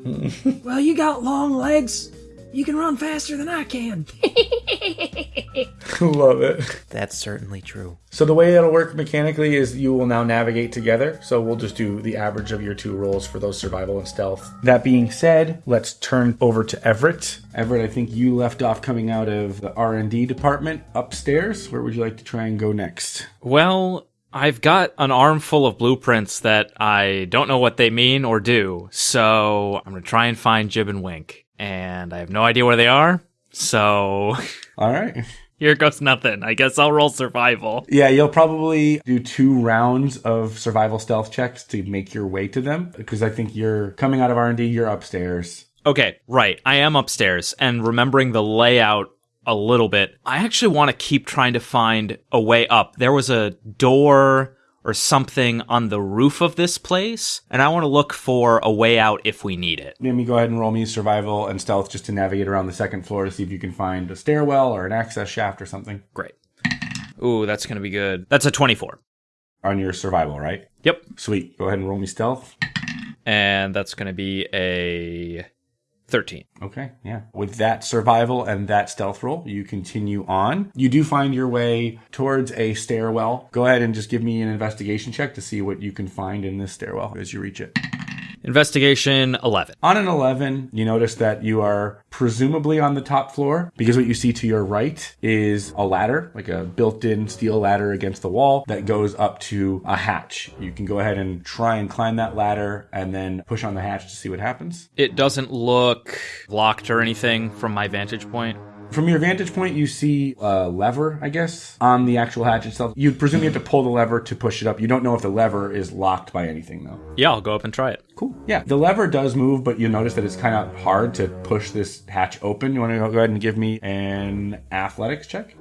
[laughs] Well, you got long legs. You can run faster than I can. [laughs] Love it. That's certainly true. So the way that'll work mechanically is you will now navigate together. So we'll just do the average of your two rolls for those survival and stealth. That being said, let's turn over to Everett. Everett, I think you left off coming out of the R&D department upstairs. Where would you like to try and go next? Well, I've got an armful of blueprints that I don't know what they mean or do, so I'm gonna try and find Jib and Wink. And I have no idea where they are, so [laughs] All right. here goes nothing. I guess I'll roll survival. Yeah, you'll probably do two rounds of survival stealth checks to make your way to them because I think you're coming out of R&D, you're upstairs. Okay, right. I am upstairs and remembering the layout a little bit. I actually want to keep trying to find a way up. There was a door or something on the roof of this place, and I want to look for a way out if we need it. Let me go ahead and roll me survival and stealth just to navigate around the second floor to see if you can find a stairwell or an access shaft or something Great. Ooh, that's going to be good. That's a 24. on your survival, right? Yep. Sweet. Go ahead and roll me stealth. and that's going to be a 13. Okay, yeah. With that survival and that stealth roll, you continue on. You do find your way towards a stairwell. Go ahead and just give me an investigation check to see what you can find in this stairwell as you reach it. Investigation 11. On an 11, you notice that you are presumably on the top floor because what you see to your right is a ladder, like a built in steel ladder against the wall that goes up to a hatch. You can go ahead and try and climb that ladder and then push on the hatch to see what happens. It doesn't look locked or anything from my vantage point. From your vantage point, you see a lever, I guess, on the actual hatch itself. You'd presume you have to pull the lever to push it up. You don't know if the lever is locked by anything, though. Yeah, I'll go up and try it. Cool. Yeah, the lever does move, but you'll notice that it's kind of hard to push this hatch open. You want to go ahead and give me an athletics check?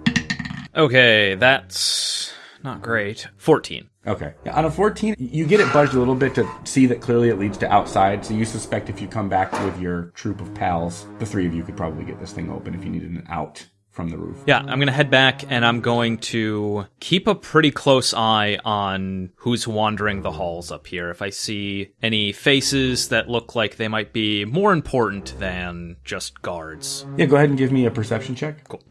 Okay, that's not great. 14. Okay. Yeah, on a 14, you get it budged a little bit to see that clearly it leads to outside. So you suspect if you come back with your troop of pals, the three of you could probably get this thing open if you needed an out from the roof. Yeah, I'm going to head back and I'm going to keep a pretty close eye on who's wandering the halls up here. If I see any faces that look like they might be more important than just guards. Yeah, go ahead and give me a perception check. Cool.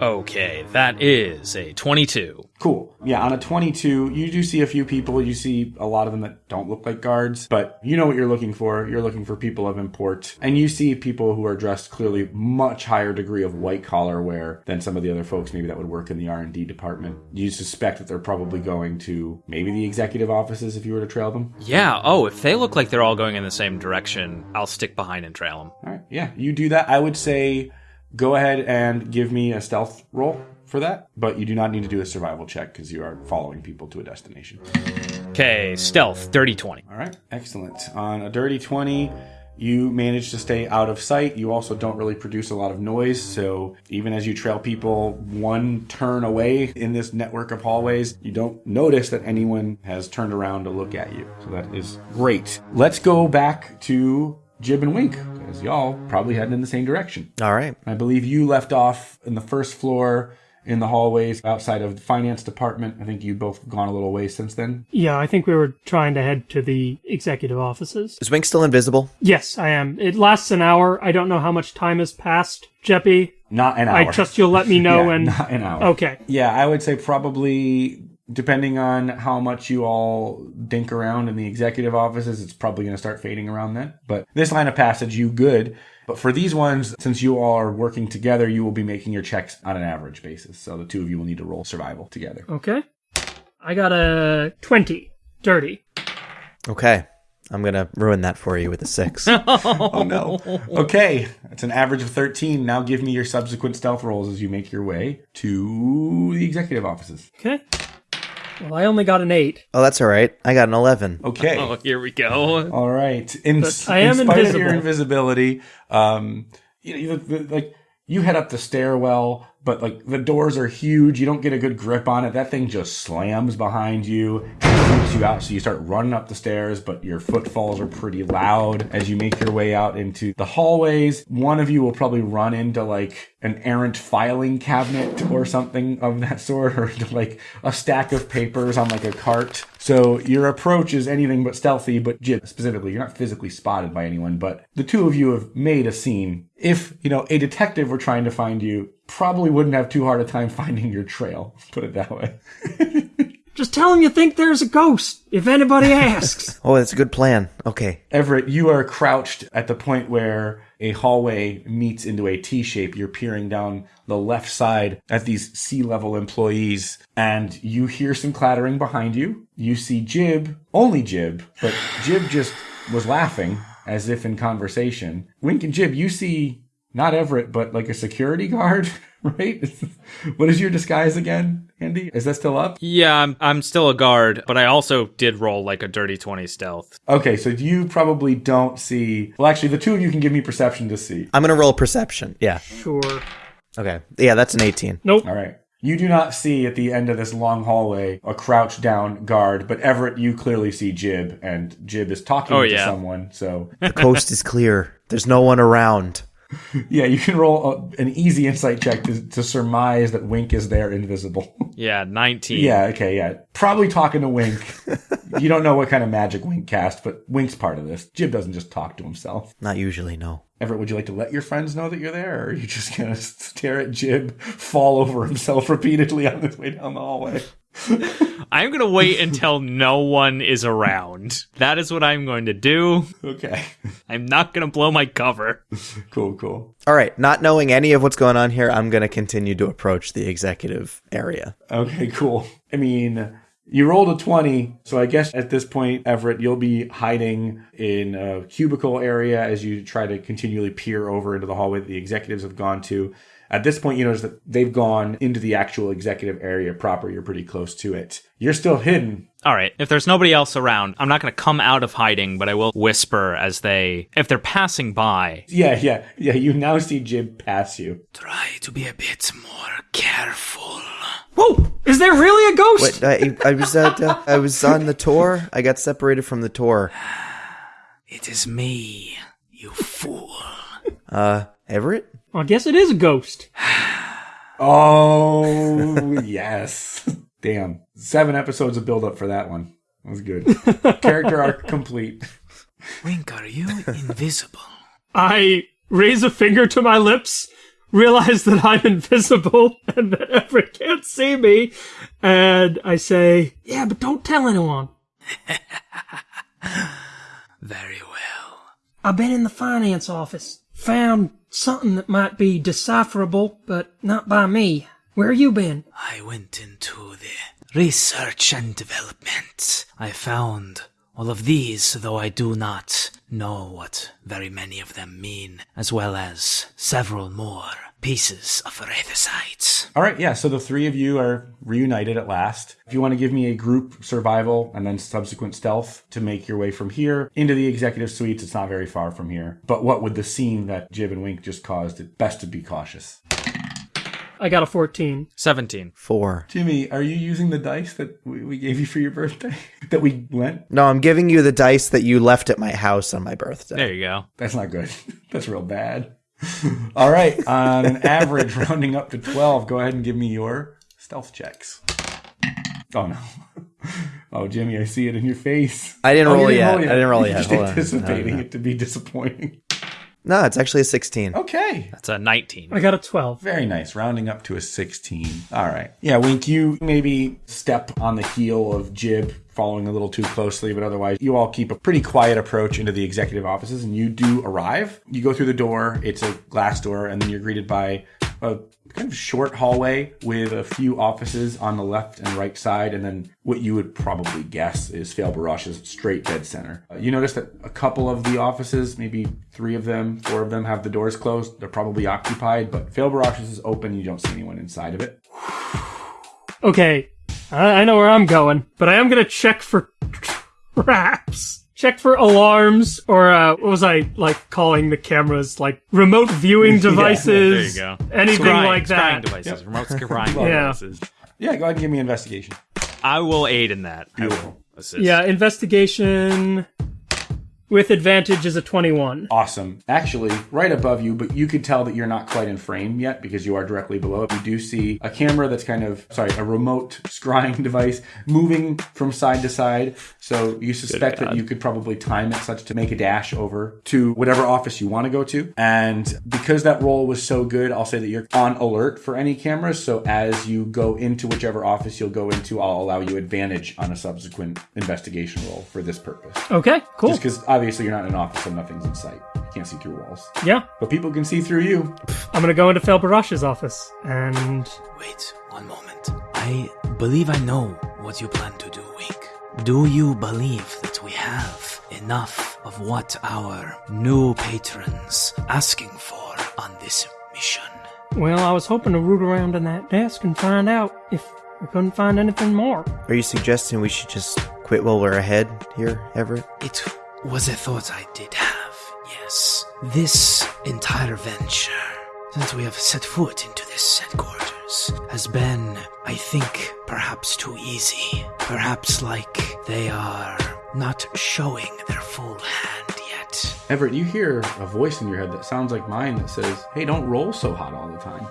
Okay, that is a 22. Cool. Yeah, on a 22, you do see a few people. You see a lot of them that don't look like guards, but you know what you're looking for. You're looking for people of import. And you see people who are dressed clearly much higher degree of white collar wear than some of the other folks maybe that would work in the R&D department. You suspect that they're probably going to maybe the executive offices if you were to trail them. Yeah, oh, if they look like they're all going in the same direction, I'll stick behind and trail them. All right. Yeah, you do that. I would say go ahead and give me a stealth roll for that, but you do not need to do a survival check because you are following people to a destination. Okay, stealth, dirty 20. All right, excellent. On a dirty 20, you manage to stay out of sight. You also don't really produce a lot of noise, so even as you trail people one turn away in this network of hallways, you don't notice that anyone has turned around to look at you. So that is great. Let's go back to Jib and Wink, as y'all probably heading in the same direction. All right. I believe you left off in the first floor in the hallways outside of the finance department. I think you've both gone a little way since then. Yeah, I think we were trying to head to the executive offices. Is Wink still invisible? Yes, I am. It lasts an hour. I don't know how much time has passed. Jeppy, Not an hour. I trust you'll let me [laughs] know Yeah, when. not an hour. Okay. Yeah, I would say probably depending on how much you all dink around in the executive offices, it's probably going to start fading around then. But this line of passage, you good. But for these ones, since you all are working together, you will be making your checks on an average basis. So the two of you will need to roll survival together. Okay. I got a 20. Dirty. Okay. I'm going to ruin that for you with a six. [laughs] Oh no. Okay, it's an average of 13. Now give me your subsequent stealth rolls as you make your way to the executive offices. Okay. Well, I only got an 8. oh, that's all right. I got an 11. Okay. Oh, here we go. All right. In, But I am in spite of your invisibility, um, you know, you, like you head up the stairwell, but like the doors are huge. You don't get a good grip on it. That thing just slams behind you and freaks you out. So you start running up the stairs, but your footfalls are pretty loud as you make your way out into the hallways. One of you will probably run into like an errant filing cabinet or something of that sort, or [laughs] like a stack of papers on like a cart. So your approach is anything but stealthy, but specifically, you're not physically spotted by anyone, but the two of you have made a scene. If, you know, a detective were trying to find you, probably wouldn't have too hard a time [laughs] finding your trail. Put it that way. [laughs] Just tell him you think there's a ghost, if anybody asks. [laughs] Oh, that's a good plan. Okay. Everett, you are crouched at the point where a hallway meets into a T shape. You're peering down the left side at these sea level employees, and you hear some clattering behind you. You see Jib, only Jib, but Jib just was laughing as if in conversation. Wink and Jib, you see not Everett, but like a security guard, [laughs] right? what is your disguise again, Andy? Is that still up? Yeah, I'm, I'm still a guard, but I also did roll like a dirty 20 stealth. Okay, so you probably don't see. Well, actually, the two of you can give me perception to see. I'm going to roll perception. Yeah. Sure. Okay. Yeah, that's an 18. Nope. All right. You do not see at the end of this long hallway a crouched down guard, but Everett, you clearly see Jib, and Jib is talking Oh, to yeah. someone. So, The coast is clear. There's no one around. [laughs] Yeah, you can roll a, an easy insight check to, to surmise that Wink is there invisible. [laughs] Yeah, 19. yeah, okay, yeah. Probably talking to Wink. [laughs] you don't know what kind of magic Wink cast, but Wink's part of this. Jib doesn't just talk to himself. Not usually, no. Everett, would you like to let your friends know that you're there, or are you just gonna stare at Jib fall over himself repeatedly on his way down the hallway? [laughs] I'm going to wait until no one is around. That is what I'm going to do. Okay, [laughs] I'm not going to blow my cover. cool, cool. All right, not knowing any of what's going on here, I'm going to continue to approach the executive area. Okay, cool. I mean, you rolled a 20, so I guess at this point, Everett, you'll be hiding in a cubicle area as you try to continually peer over into the hallway that the executives have gone to. At this point, you notice that they've gone into the actual executive area proper. You're pretty close to it. You're still hidden. All right, if there's nobody else around, I'm not going to come out of hiding, but I will whisper as they, if they're passing by. Yeah, yeah, yeah. You now see Jib pass you. Try to be a bit more careful. Whoa! Is there really a ghost? Wait, I, I was at, uh, I was on the tour. I got separated from the tour. It is me, you fool. Uh, Everett? Well, I guess it is a ghost. [sighs] Oh, yes. [laughs] Damn. Seven episodes of build up for that one. That was good. [laughs] Character arc complete. Wink, are you invisible? [laughs] I raise a finger to my lips, realize that I'm invisible and that Everett can't see me, and I say, Yeah, but don't tell anyone. Very well. I've been in the finance office. Found something that might be decipherable, but not by me. Where you been? I went into the research and development. I found all of these, though I do not know what very many of them mean, as well as several more pieces of Wraithosites. All right, yeah. So the three of you are reunited at last. If you want to give me a group survival and then subsequent stealth to make your way from here into the executive suites, it's not very far from here. But what would the scene that Jib and Wink just caused? It best to be cautious. I got a 14. 17. Four. Jimmy, are you using the dice that we we gave you for your birthday? [laughs] that we lent? No, I'm giving you the dice that you left at my house on my birthday. There you go. That's not good. [laughs] That's real bad. [laughs] All right, on an average, rounding up to 12, go ahead and give me your stealth checks. Oh, no. [laughs] Oh, Jimmy, I see it in your face. I didn't Oh, you roll yet. roll I didn't roll You're yet. Just Hold anticipating No, no. it to be disappointing. No, it's actually a 16. Okay. That's a 19. I got a 12. Very nice. Rounding up to a 16. All right. Yeah, Wink, you maybe step on the heel of Jib, following a little too closely, but otherwise, you all keep a pretty quiet approach into the executive offices, and you do arrive. You go through the door, it's a glass door, and then you're greeted by a kind of short hallway with a few offices on the left and right side, and then what you would probably guess is Fail Barash's straight dead center. Uh, you notice that a couple of the offices, maybe three of them, four of them, have the doors closed. They're probably occupied, but Fail Barash's is open. You don't see anyone inside of it. Okay, I, I know where I'm going, but I am gonna check for traps. Check for alarms, or uh, what was I like calling the cameras? Like remote viewing [laughs] devices. There you go. Anything Scrying- like scrying that. devices. Remote [laughs] scrying Yeah. devices. Yeah, go ahead and give me an investigation. I will aid in that. I will Beautiful. assist. Yeah, investigation with advantage is a 21. Awesome. Actually, right above you, but you could tell that you're not quite in frame yet because you are directly below it. You do see a camera that's kind of, sorry, a remote [laughs] scrying device moving from side to side. So you suspect that you could probably time it such to make a dash over to whatever office you want to go to. And because that roll was so good, I'll say that you're on alert for any cameras. So as you go into whichever office you'll go into, I'll allow you advantage on a subsequent investigation roll for this purpose. Okay, cool. Just because obviously you're not in an office and nothing's in sight. You can't see through walls. Yeah, But people can see through you. I'm gonna go into Fel Barash's office and Wait one moment. I believe I know what you plan to do, Wink. Do you believe that we have enough of what our new patrons asking for on this mission? Well, I was hoping to root around in that desk and find out if we couldn't find anything more. Are you suggesting we should just quit while we're ahead here, Everett? It was a thought I did have, yes. This entire venture, since we have set foot into this headquarters, has been, I think, perhaps too easy. Perhaps like they are not showing their full hand yet. Everett, you hear a voice in your head that sounds like mine that says, "Hey, don't roll so hot all the time."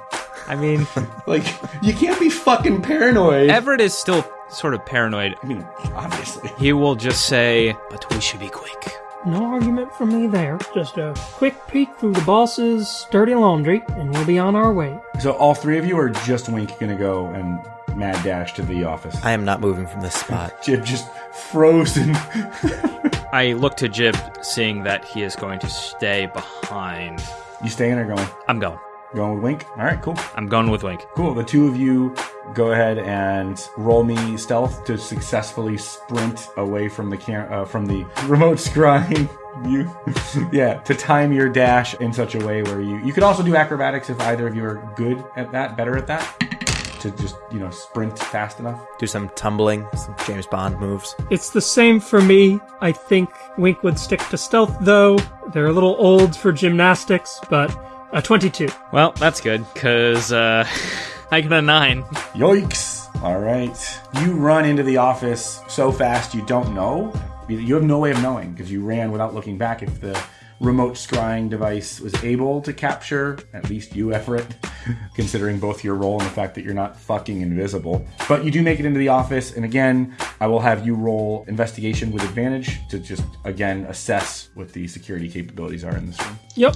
I mean, [laughs] Like, you can't be fucking paranoid. Everett is still sort of paranoid. I mean, obviously. He will just say, "But we should be quick." No argument from me there. Just a quick peek through the boss's dirty laundry, and we'll be on our way. So all three of you are just Wink gonna go and mad dash to the office. I am not moving from this spot. [laughs] Jib just frozen. [laughs] I look to Jib, seeing that he is going to stay behind. you staying or going? I'm going. Going with Wink? All right, cool. I'm going with Wink. Cool. The two of you go ahead and roll me stealth to successfully sprint away from the cam- uh, from the [laughs] remote scrying. You, [laughs] yeah, to time your dash in such a way where you you could also do acrobatics if either of you are good at that, better at that, to just you know sprint fast enough. Do some tumbling, some James Bond moves. It's the same for me. I think Wink would stick to stealth, though. They're a little old for gymnastics, but a 22. Well, that's good, because uh, [laughs] I got a 9. Yikes! All right, you run into the office so fast you don't know. You you have no way of knowing because you ran without looking back. If the remote scrying device was able to capture at least you, Everett, [laughs] considering both your role and the fact that you're not fucking invisible. But you do make it into the office, and again, I will have you roll investigation with advantage to just again assess what the security capabilities are in this room. Yep.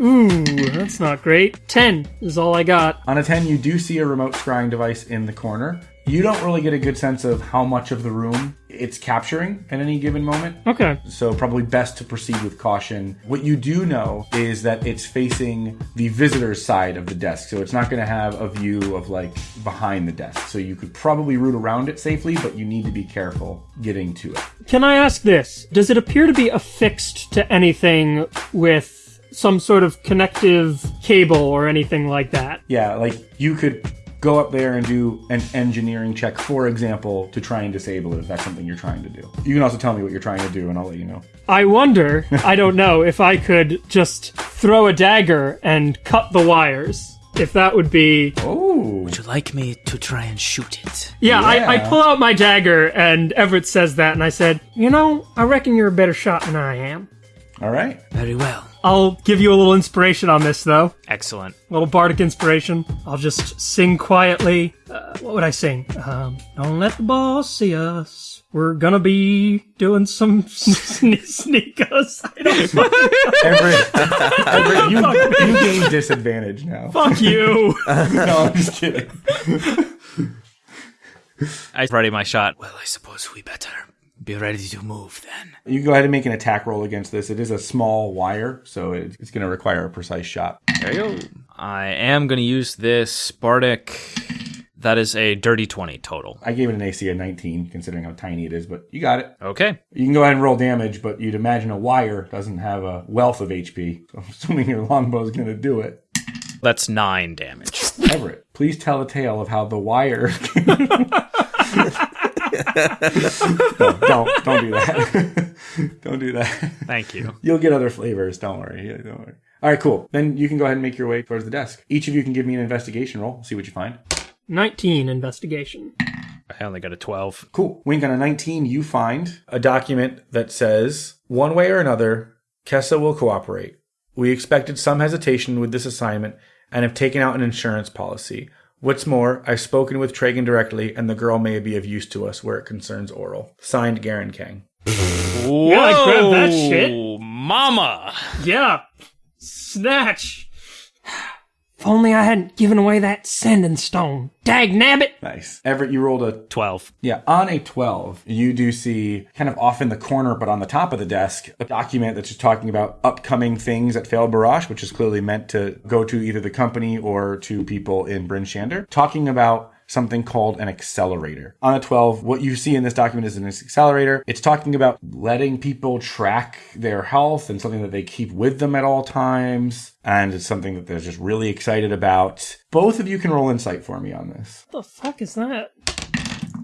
Ooh, that's not great. 10 is all I got. On a 10, you do see a remote scrying device in the corner. You don't really get a good sense of how much of the room it's capturing at any given moment. Okay. So, probably best to proceed with caution. What you do know is that it's facing the visitor's side of the desk. So, it's not going to have a view of like behind the desk. So, you could probably route around it safely, but you need to be careful getting to it. Can I ask this? Does it appear to be affixed to anything with some sort of connective cable or anything like that? Yeah, like you could go up there and do an engineering check, for example, to try and disable it if that's something you're trying to do. You can also tell me what you're trying to do, and I'll let you know. I wonder, I don't know, if I could just throw a dagger and cut the wires. If that would be. Oh, Would you like me to try and shoot it? Yeah, I, I pull out my dagger, and Everett says that, and I said, You know, I reckon you're a better shot than I am. all right. Very well. I'll give you a little inspiration on this, though. Excellent. A little bardic inspiration. I'll just sing quietly. Uh, what would I sing? Um, don't let the boss see us. We're gonna be doing some [laughs] sne- sneak us. I don't [laughs] Everett, Everett you, you gain disadvantage now. fuck you. [laughs] No, I'm just kidding. I ready my shot. Well, I suppose we better be ready to move then. You go ahead and make an attack roll against this. It is a small wire, so it- it's going to require a precise shot. There you go. I am going to use this Bardic. That is a dirty 20 total. I gave it an AC of 19, considering how tiny it is, but you got it. Okay. You can go ahead and roll damage, but you'd imagine a wire doesn't have a wealth of HP. So I'm assuming your longbow is going to do it. That's nine damage. Everett, please tell a tale of how the wire. [laughs] [laughs] no, don't don't do that. [laughs] don't do that. Thank you. You'll get other flavors. Don't worry. Yeah, Don't worry. All right, cool. Then you can go ahead and make your way towards the desk. Each of you can give me an investigation roll. See what you find. 19 investigation. I only got a 12. Cool. Wink on a 19, you find a document that says, one way or another, Kessa will cooperate. We expected some hesitation with this assignment and have taken out an insurance policy. What's more, I've spoken with Tragan directly, and the girl may be of use to us where it concerns Auril. Signed, Garen Kang. Yeah, I grabbed that shit. Mama! Yeah. Snatch. If only I hadn't given away that sending stone. Dag nabbit! Nice. Everett, you rolled a 12. Yeah, on a 12, you do see kind of off in the corner, but on the top of the desk, a document that's just talking about upcoming things at Failed Barrage, which is clearly meant to go to either the company or to people in Bryn Shander, talking about something called an accelerator. On a 12, what you see in this document is an accelerator. It's talking about letting people track their health and something that they keep with them at all times. And it's something that they're just really excited about. Both of you can roll insight for me on this. What the fuck is that?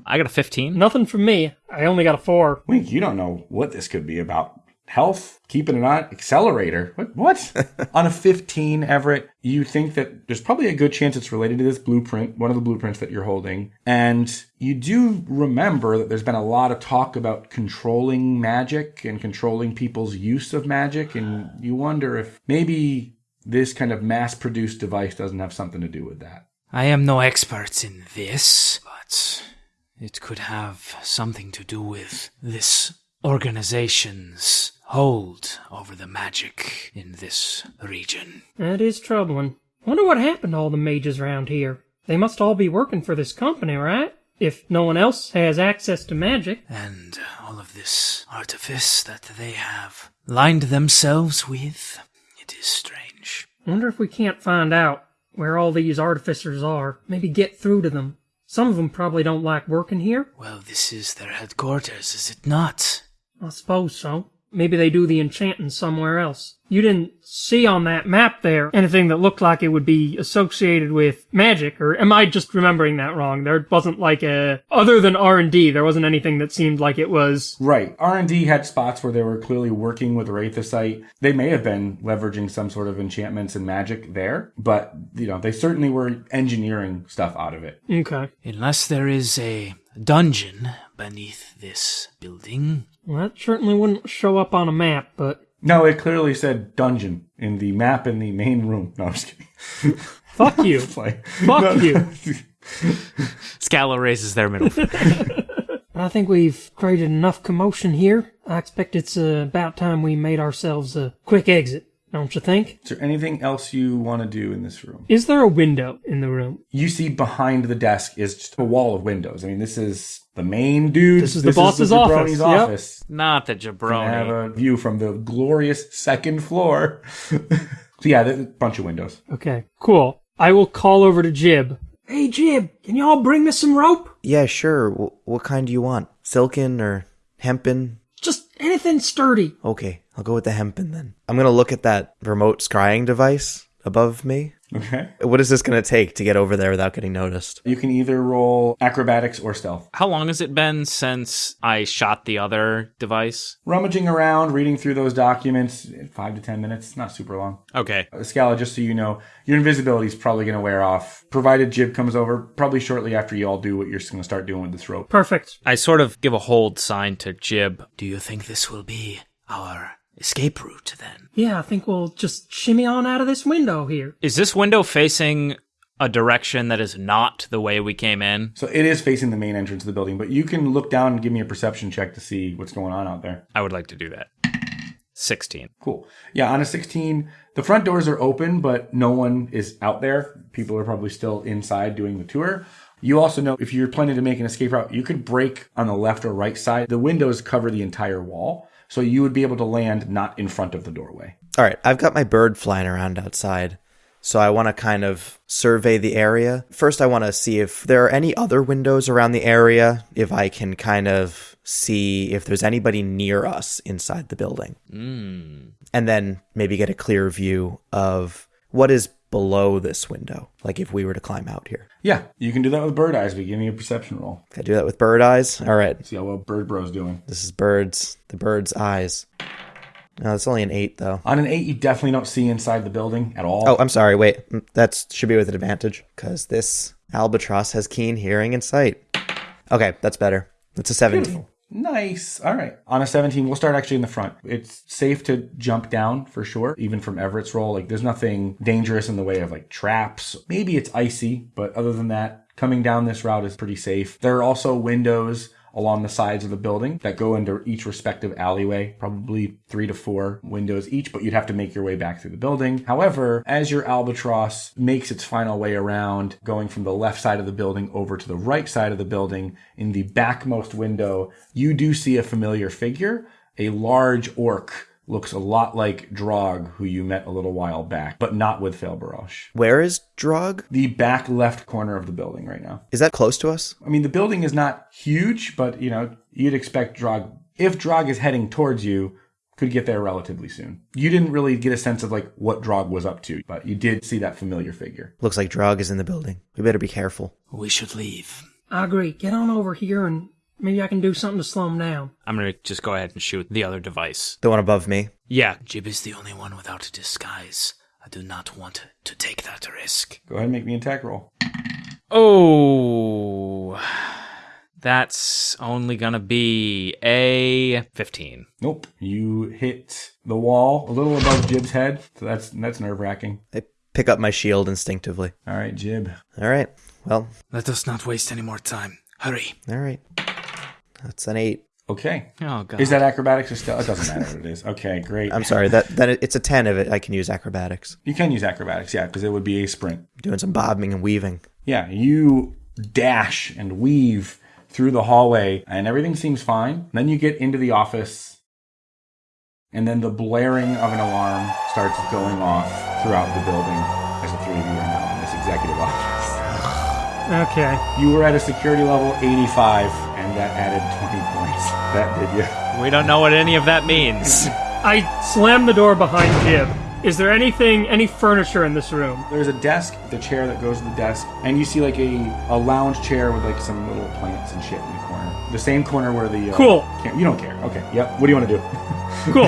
I got a 15. Nothing from me. I only got a 4. Wink, you don't know what this could be about. Health, keeping an eye, accelerator. What? What? [laughs] on a 15, Everett, you think that there's probably a good chance it's related to this blueprint, one of the blueprints that you're holding. And you do remember that there's been a lot of talk about controlling magic and controlling people's use of magic. And you wonder if maybe this kind of mass produced device doesn't have something to do with that. I am no expert in this, but it could have something to do with this organization's hold over the magic in this region. That is troubling. Wonder what happened to all the mages around here. They must all be working for this company, right? If no one else has access to magic. And all of this artifice that they have lined themselves with, it is strange. Wonder if we can't find out where all these artificers are. Maybe get through to them. Some of them probably don't like working here. Well, this is their headquarters, is it not? I suppose so. Maybe they do the enchanting somewhere else. You didn't see on that map there anything that looked like it would be associated with magic, or am I just remembering that wrong? There wasn't like a other than R and D, there wasn't anything that seemed like it was. Right. R&D had spots where they were clearly working with Wraithosite. They may have been leveraging some sort of enchantments and magic there, but, you know, they certainly were engineering stuff out of it. Okay. Unless there is a dungeon beneath this building. Well, that certainly wouldn't show up on a map, but No, it clearly said dungeon in the map in the main room. No, I'm just kidding. [laughs] fuck you. It's like- Fuck you. [laughs] Scala raises their middle finger. [laughs] I think we've created enough commotion here. I expect it's uh, about time we made ourselves a quick exit, don't you think? Is there anything else you want to do in this room? Is there a window in the room? You see behind the desk is just a wall of windows. I mean, this is the main dude. This is the boss's office, jabroni's yep. office. Not the Jabroni. I have a view from the glorious second floor. [laughs] so yeah, there's a bunch of windows. Okay, cool. I will call over to Jib. Hey, Jib, can y'all bring me some rope? Yeah, sure. W- what kind do you want? Silken or hempen? Just anything sturdy. Okay, I'll go with the hempen then. I'm gonna look at that remote scrying device above me. Okay. What is this gonna take to get over there without getting noticed? You can either roll acrobatics or stealth. How long has it been since I shot the other device? Rummaging around, reading through those documents, five to ten minutes, not super long. Okay. Uh, Scala, just so you know, your invisibility is probably going to wear off, provided Jib comes over, probably shortly after you all do what you're going to start doing with this rope. Perfect. I sort of give a hold sign to Jib. Do you think this will be our escape route then? Yeah, I think we'll just shimmy on out of this window here. Is this window facing a direction that is not the way we came in? So it is facing the main entrance of the building, but you can look down and give me a perception check to see what's going on out there. I would like to do that. 16. Cool. Yeah, on a 16, the front doors are open, but no one is out there. People are probably still inside doing the tour. You also know if you're planning to make an escape route, you could break on the left or right side. The windows cover the entire wall, so you would be able to land not in front of the doorway. All right, I've got my bird flying around outside. So I want to kind of survey the area. First, I want to see if there are any other windows around the area, if I can kind of see if there's anybody near us inside the building. Hmm. And then maybe get a clear view of what is below this window, like if we were to climb out here. Yeah, you can do that with bird eyes, but give me a perception roll. Can I do that with bird eyes? All right, See how well Bird Bro's doing. this is birds, the bird's eyes. No, it's only an eight though. On an 8, you definitely don't see inside the building at all. Oh, I'm sorry. Wait, that should be with an advantage because this albatross has keen hearing and sight. Okay, that's better. That's a 17. Nice. All right. On a 17, we'll start actually in the front. It's safe to jump down for sure, even from Everett's roll. Like, there's nothing dangerous in the way of like traps. Maybe it's icy, but other than that, coming down this route is pretty safe. There are also windows along the sides of the building that go into each respective alleyway, probably three to four windows each, but you'd have to make your way back through the building. However, as your albatross makes its final way around, going from the left side of the building over to the right side of the building, in the backmost window, you do see a familiar figure, a large orc. Looks a lot like Drog, who you met a little while back, but not with Felbarosh. Where is Drog? The back left corner of the building right now. Is that close to us? I mean, the building is not huge, but you know, you'd expect Drog, if Drog is heading towards you, could get there relatively soon. You didn't really get a sense of like what Drog was up to, but you did see that familiar figure. Looks like Drog is in the building. We better be careful. We should leave. I agree. Get on over here and Maybe I can do something to slow him down. I'm gonna just go ahead and shoot the other device. The one above me. Yeah, Jib is the only one without a disguise. I do not want to take that risk. Go ahead and make me an attack roll. Oh, that's only gonna be a 15. Nope. You hit the wall a little above Jib's head, so that's that's nerve wracking. I pick up my shield instinctively. All right, Jib. All right. Well, Let us not waste any more time. Hurry. all right. That's an eight. Okay. Oh god. Is that acrobatics or stealth? It doesn't matter what it is. Okay, great. I'm sorry. That that it's a ten of it. I can use acrobatics. you can use acrobatics, yeah, because it would be a sprint. Doing some bobbing and weaving. Yeah, you dash and weave through the hallway, and everything seems fine. Then you get into the office, and then the blaring of an alarm starts going off throughout the building Okay. You were at a security level 85, and that added 20 points. That did you. we don't know what any of that means. I slammed the door behind Jib. Is there anything, any furniture in this room? There's a desk, the chair that goes to the desk, and you see like a, a lounge chair with like some little plants and shit in the corner. The same corner where the uh, Cool. Cam- you don't care. Okay. Yep. What do you want to do? [laughs] Cool.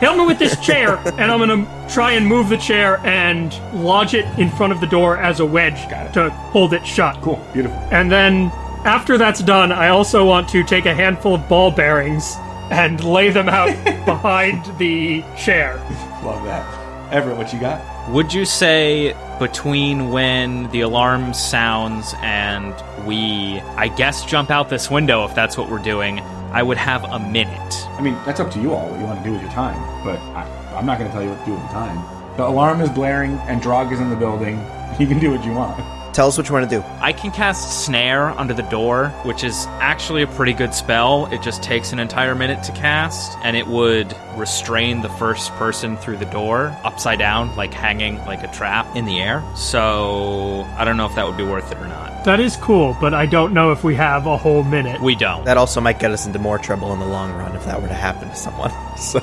Help me with this chair, and I'm gonna try and move the chair and lodge it in front of the door as a wedge to hold it shut. Cool. Beautiful. And then after that's done, I also want to take a handful of ball bearings and lay them out [laughs] behind the chair. Love that. Everett, what you got? Would you say between when the alarm sounds and we, I guess, jump out this window, if that's what we're doing, I would have a minute? I mean, that's up to you all what you want to do with your time, but I, I'm not going to tell you what to do with the time. The alarm is blaring and Drog is in the building. [laughs] You can do what you want. Tell us what you want to do. I can cast Snare under the door, which is actually a pretty good spell. It just takes an entire minute to cast, and it would restrain the first person through the door upside down, like hanging like a trap in the air. So I don't know if that would be worth it or not. That is cool, but I don't know if we have a whole minute. We don't. That also might get us into more trouble in the long run if that were to happen to someone. [laughs] So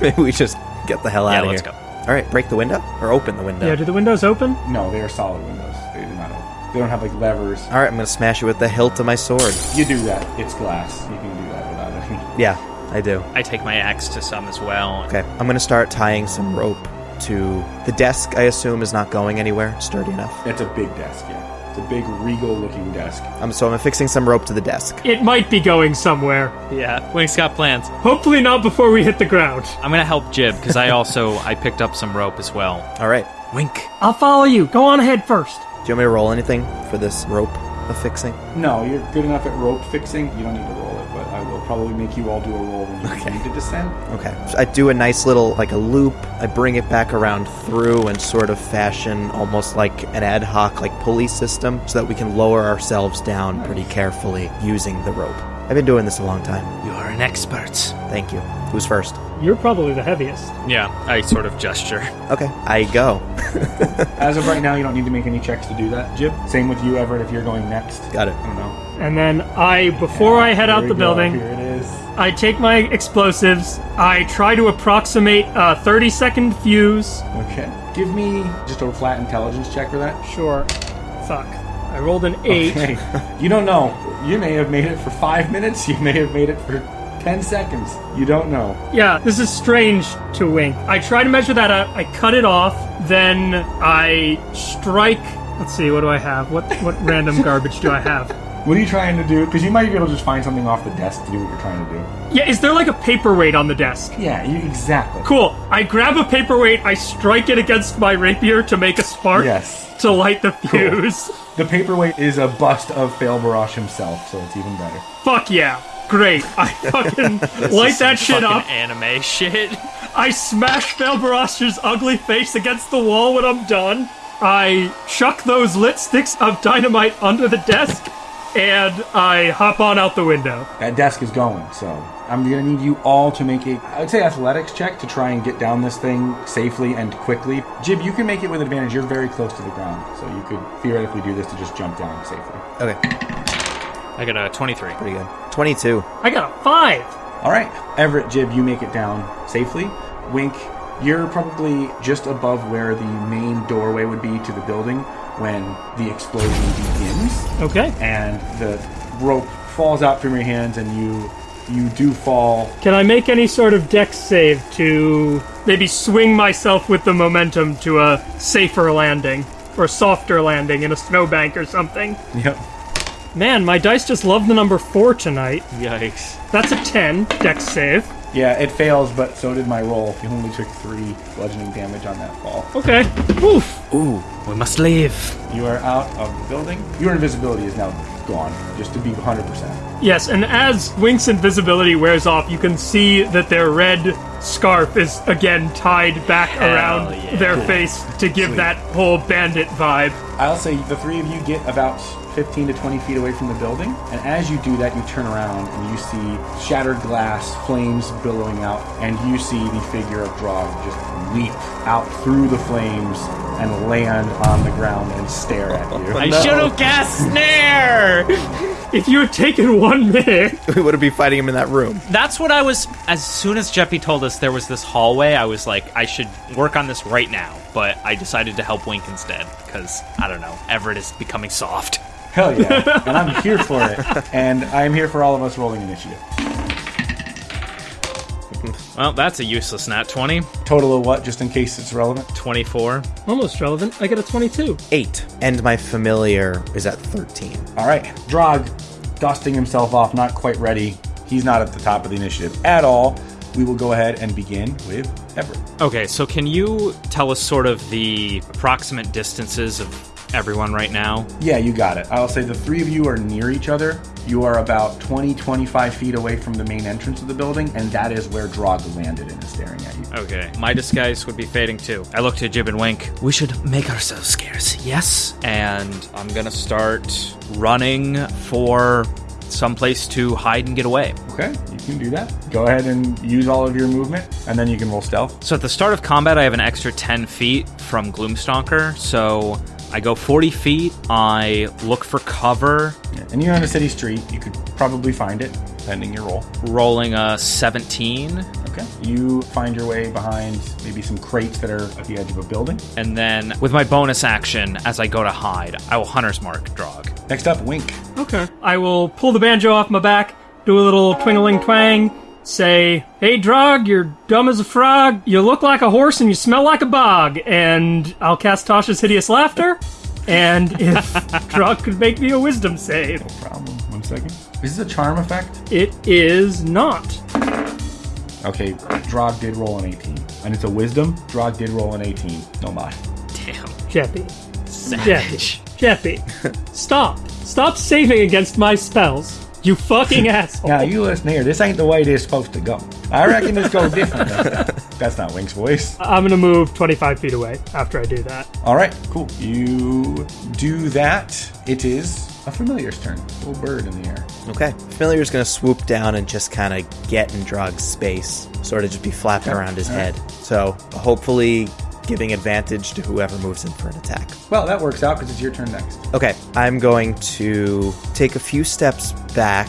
maybe we just get the hell yeah, out of let's here. go. All right, break the window or open the window. Yeah, do the windows open? No, they are solid windows. They do not open. They don't have like levers. All right, I'm gonna smash it with the hilt of my sword. You do that. It's glass. You can do that without any. [laughs] Yeah, I do. I take my axe to some as well. Okay, I'm gonna start tying some rope to the desk. I assume is not going anywhere. Sturdy enough. That's a big desk, yeah. It's a big regal looking desk. Um, so I'm affixing some rope to the desk. It might be going somewhere. Yeah, Wink's got plans. Hopefully not before we hit the ground. I'm gonna help Jib because I also I picked up some rope as well. All right. Wink. I'll follow you. Go on ahead first. Do you want me to roll anything for this rope affixing? No, you're good enough at rope fixing. You don't need to roll it, but I will probably make you all do a roll when you need to descend. Okay. So I do a nice little like a loop. I bring it back around through and sort of fashion almost like an ad hoc like pulley system so that we can lower ourselves down pretty carefully using the rope. I've been doing this a long time. You are an expert. Thank you. Who's first? You're probably the heaviest. Yeah, I sort of gesture. Okay, I go. [laughs] As of right now, you don't need to make any checks to do that, Jib. Same with you, Everett, if you're going next. Got it. I don't know. And then I, before I head Here out we the go. building, Here it is. I take my explosives. I try to approximate a 30 second fuse. Okay. Give me just a flat intelligence check for that. Sure. Fuck. I rolled an 8. Okay. you don't know. You may have made it for five minutes. You may have made it for ten seconds. You don't know. Yeah, this is strange to wink. I try to measure that out. I cut it off. Then I strike. Let's see. What do I have? What what [laughs] random garbage do I have? What are you trying to do? Because you might be able to just find something off the desk to do what you're trying to do. Yeah, is there like a paperweight on the desk? Yeah, you, exactly. Cool. I grab a paperweight. I strike it against my rapier to make a spark. Yes. To light the fuse. The paperweight is a bust of Fail Barash himself, so it's even better. Fuck yeah. Great. I [laughs] fucking light that shit Fucking up. anime shit. [laughs] I smash Belbarash's ugly face against the wall when I'm done. I chuck those lit sticks of dynamite under the desk, and I hop on out the window. That desk is going, so I'm gonna need you all to make a, I would say, athletics check to try and get down this thing safely and quickly. Jib, you can make it with advantage. You're very close to the ground, so you could theoretically do this to just jump down safely. Okay, I got a 23. pretty good. 22. I got a five. All right, Everett, Jib, you make it down safely. Wink, you're probably just above where the main doorway would be to the building when the explosion begins. Okay. and the rope falls out from your hands, and you you do fall. Can I make any sort of dex save to maybe swing myself with the momentum to a safer landing or softer landing in a snowbank or something? Yep. Man, my dice just love the number four tonight. Yikes. That's a 10 dex save. Yeah, it fails, but so did my roll. You only took three bludgeoning damage on that fall. Okay. Oof. Ooh, we must leave. You are out of the building. Your invisibility is now gone, just to be 100%. Yes, and as Wink's invisibility wears off, you can see that their red scarf is again tied back around yeah. their Cool. face to give Sweet. that whole bandit vibe. I'll say the three of you get about 15 to 20 feet away from the building, and as you do that, you turn around and you see shattered glass, flames billowing out, and you see the figure of Drog just leap out through the flames and land on the ground and stare at you. I should have cast snare. If you had taken one minute, [laughs] we would have been fighting him in that room. That's what I was. As soon as Jeppy told us there was this hallway, I was like, I should work on this right now. But I decided to help Wink instead because I don't know. Everett is becoming soft. Hell yeah. [laughs] and I'm here for it. And I'm here for all of us rolling initiative. Well, that's a useless nat 20. Total of what, just in case it's relevant? 24. almost relevant, I get a 22. Eight. And my familiar is at 13. All right. Drog, dusting himself off, not quite ready. He's not at the top of the initiative at all. We will go ahead and begin with Everett. Okay, so can you tell us sort of the approximate distances of everyone right now? Yeah, you got it. I'll say the three of you are near each other. You are about 20, 25 feet away from the main entrance of the building, and that is where Drog landed and is staring at you. Okay, my disguise would be fading too. I look to Jib and Wink. We should make ourselves scarce, yes? And I'm gonna start running for someplace to hide and get away. Okay, you can do that. Go ahead and use all of your movement, and then you can roll stealth. So at the start of combat, I have an extra 10 feet from Gloomstalker, so I go 40 feet. I look for cover, Yeah, And you're on a city street. You could probably find it, pending your roll. rolling a 17, Okay. You find your way behind maybe some crates that are at the edge of a building. and then with my bonus action, as I go to hide, I will Hunter's Mark Drog. Next up, Wink. Okay. I will pull the banjo off my back, do a little twingling twang, say, Hey, Drog, you're dumb as a frog, you look like a horse, and you smell like a bog. And I'll cast Tasha's Hideous Laughter. And if [laughs] Drog could make me a wisdom save, No Problem. One second. Is this a charm effect? it is not. Okay, Drog did roll an 18. And it's a wisdom. Drog did roll an 18. No mod. Damn. Jeppy. Savage. Jeppy. [laughs] Stop. Stop saving against my spells. You fucking [laughs] asshole. Now, you listen here. This ain't the way this is supposed to go. I reckon this goes different. [laughs] That's not Wink's voice. I'm gonna move 25 feet away after I do that. All right, cool. You do that. It is a familiar's turn. Little bird in the air. Okay. Familiar's gonna swoop down and just kind of get in Drog's space, sort of just be flapping around his head. So hopefully giving advantage to whoever moves in for an attack. Well, that works out because it's your turn next. Okay, I'm going to take a few steps back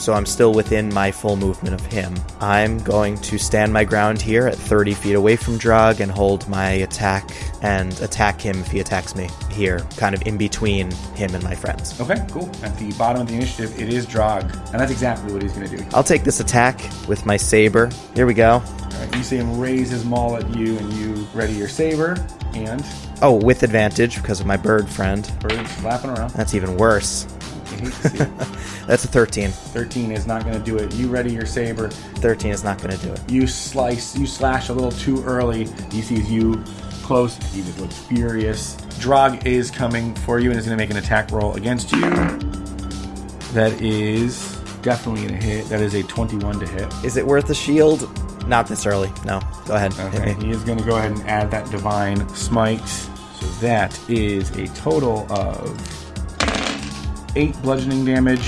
so I'm still within my full movement of him. I'm going to stand my ground here at 30 feet away from Drog and hold my attack and attack him if he attacks me here, kind of in between him and my friends. Okay, cool. At the bottom of the initiative, it is Drog, and that's exactly what he's going to do. I'll take this attack with my saber. Here we go. All right, you see him raise his maul at you, and you ready your saber, and Oh, with advantage because of my bird friend. bird's flapping around. That's even worse. You hate to see it. [laughs] That's a 13. 13 is not going to do it. You ready your saber. 13 is not going to do it. You slice, you slash a little too early. He sees you close. He just looks furious. Drog is coming for you and is going to make an attack roll against you. That is definitely going to hit. That is a 21 to hit. Is it worth the shield? Not this early. No. Go ahead. Okay, he is going to go ahead and add that divine smite. So that is a total of eight bludgeoning damage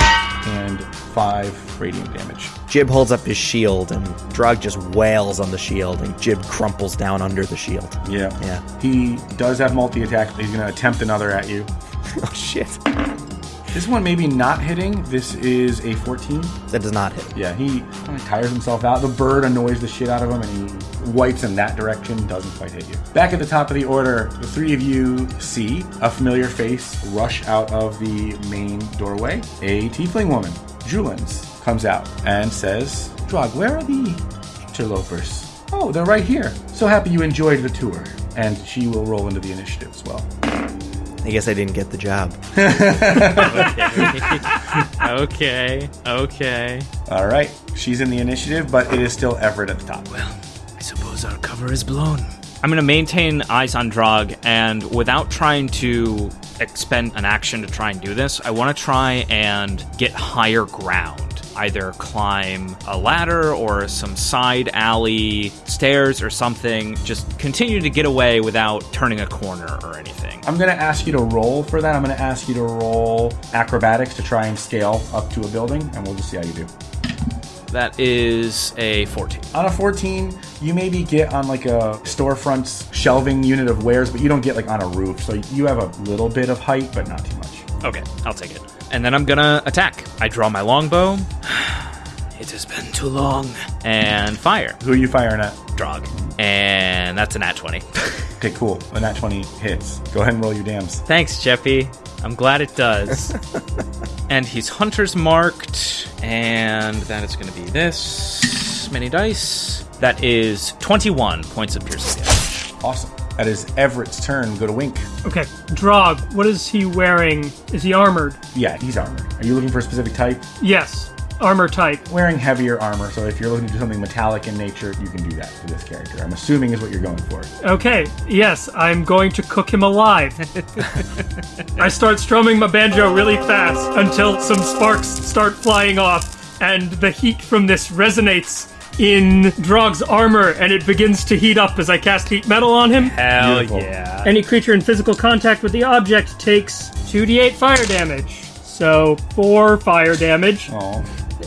and five radiant damage. Jib holds up his shield, and Drog just wails on the shield, and Jib crumples down under the shield. Yeah. Yeah. He does have multi attack. He's going to attempt another at you. [laughs] Oh shit! This one maybe not hitting. This is a 14. That does not hit. Yeah, he kind of tires himself out. The bird annoys the shit out of him and he wipes in that direction, doesn't quite hit you. Back at the top of the order, the three of you see a familiar face rush out of the main doorway. A tiefling woman. Julens comes out and says, Drog, where are the interlopers? Oh, they're right here. So happy you enjoyed the tour. And she will roll into the initiative as well. I guess I didn't get the job. okay, [laughs] okay. Okay. All right. She's in the initiative, but it is still Everett at the top. Well, I suppose our cover is blown. I'm going to maintain eyes on Drog, and without trying to expend an action to try and do this, I want to try and get higher ground. Either climb a ladder or some side alley stairs or something. Just continue to get away without turning a corner or anything. I'm going to ask you to roll for that. I'm going to ask you to roll acrobatics to try and scale up to a building, and we'll just see how you do. That is a 14. On a 14, you maybe get on like a storefront shelving unit of wares, but you don't get like on a roof. So you have a little bit of height, but not too much. Okay, I'll take it. And then I'm gonna attack. I draw my longbow. It has been too long. And fire. Who are you firing at? Drog. And that's a nat 20. [laughs] Okay, cool. When that 20 hits, go ahead and roll your dams. Thanks, Jeffy. I'm glad it does. [laughs] and he's hunter's marked, and that is going to be this many dice. That is 21 points of piercing damage. Awesome. That is Everett's turn. Go to Wink. Okay, Drog, what is he wearing? Is he armored? Yeah, he's armored. Are you looking for a specific type? Yes, armor type. Wearing heavier armor, so if you're looking to do something metallic in nature, you can do that for this character. I'm assuming is what you're going for. Okay, yes, I'm going to cook him alive. I start strumming my banjo really fast until some sparks start flying off, and the heat from this resonates in Drog's armor, and it begins to heat up as I cast heat metal on him. Hell Beautiful. yeah. Any creature in physical contact with the object takes 2d8 fire damage. So, 4 fire damage. Oh,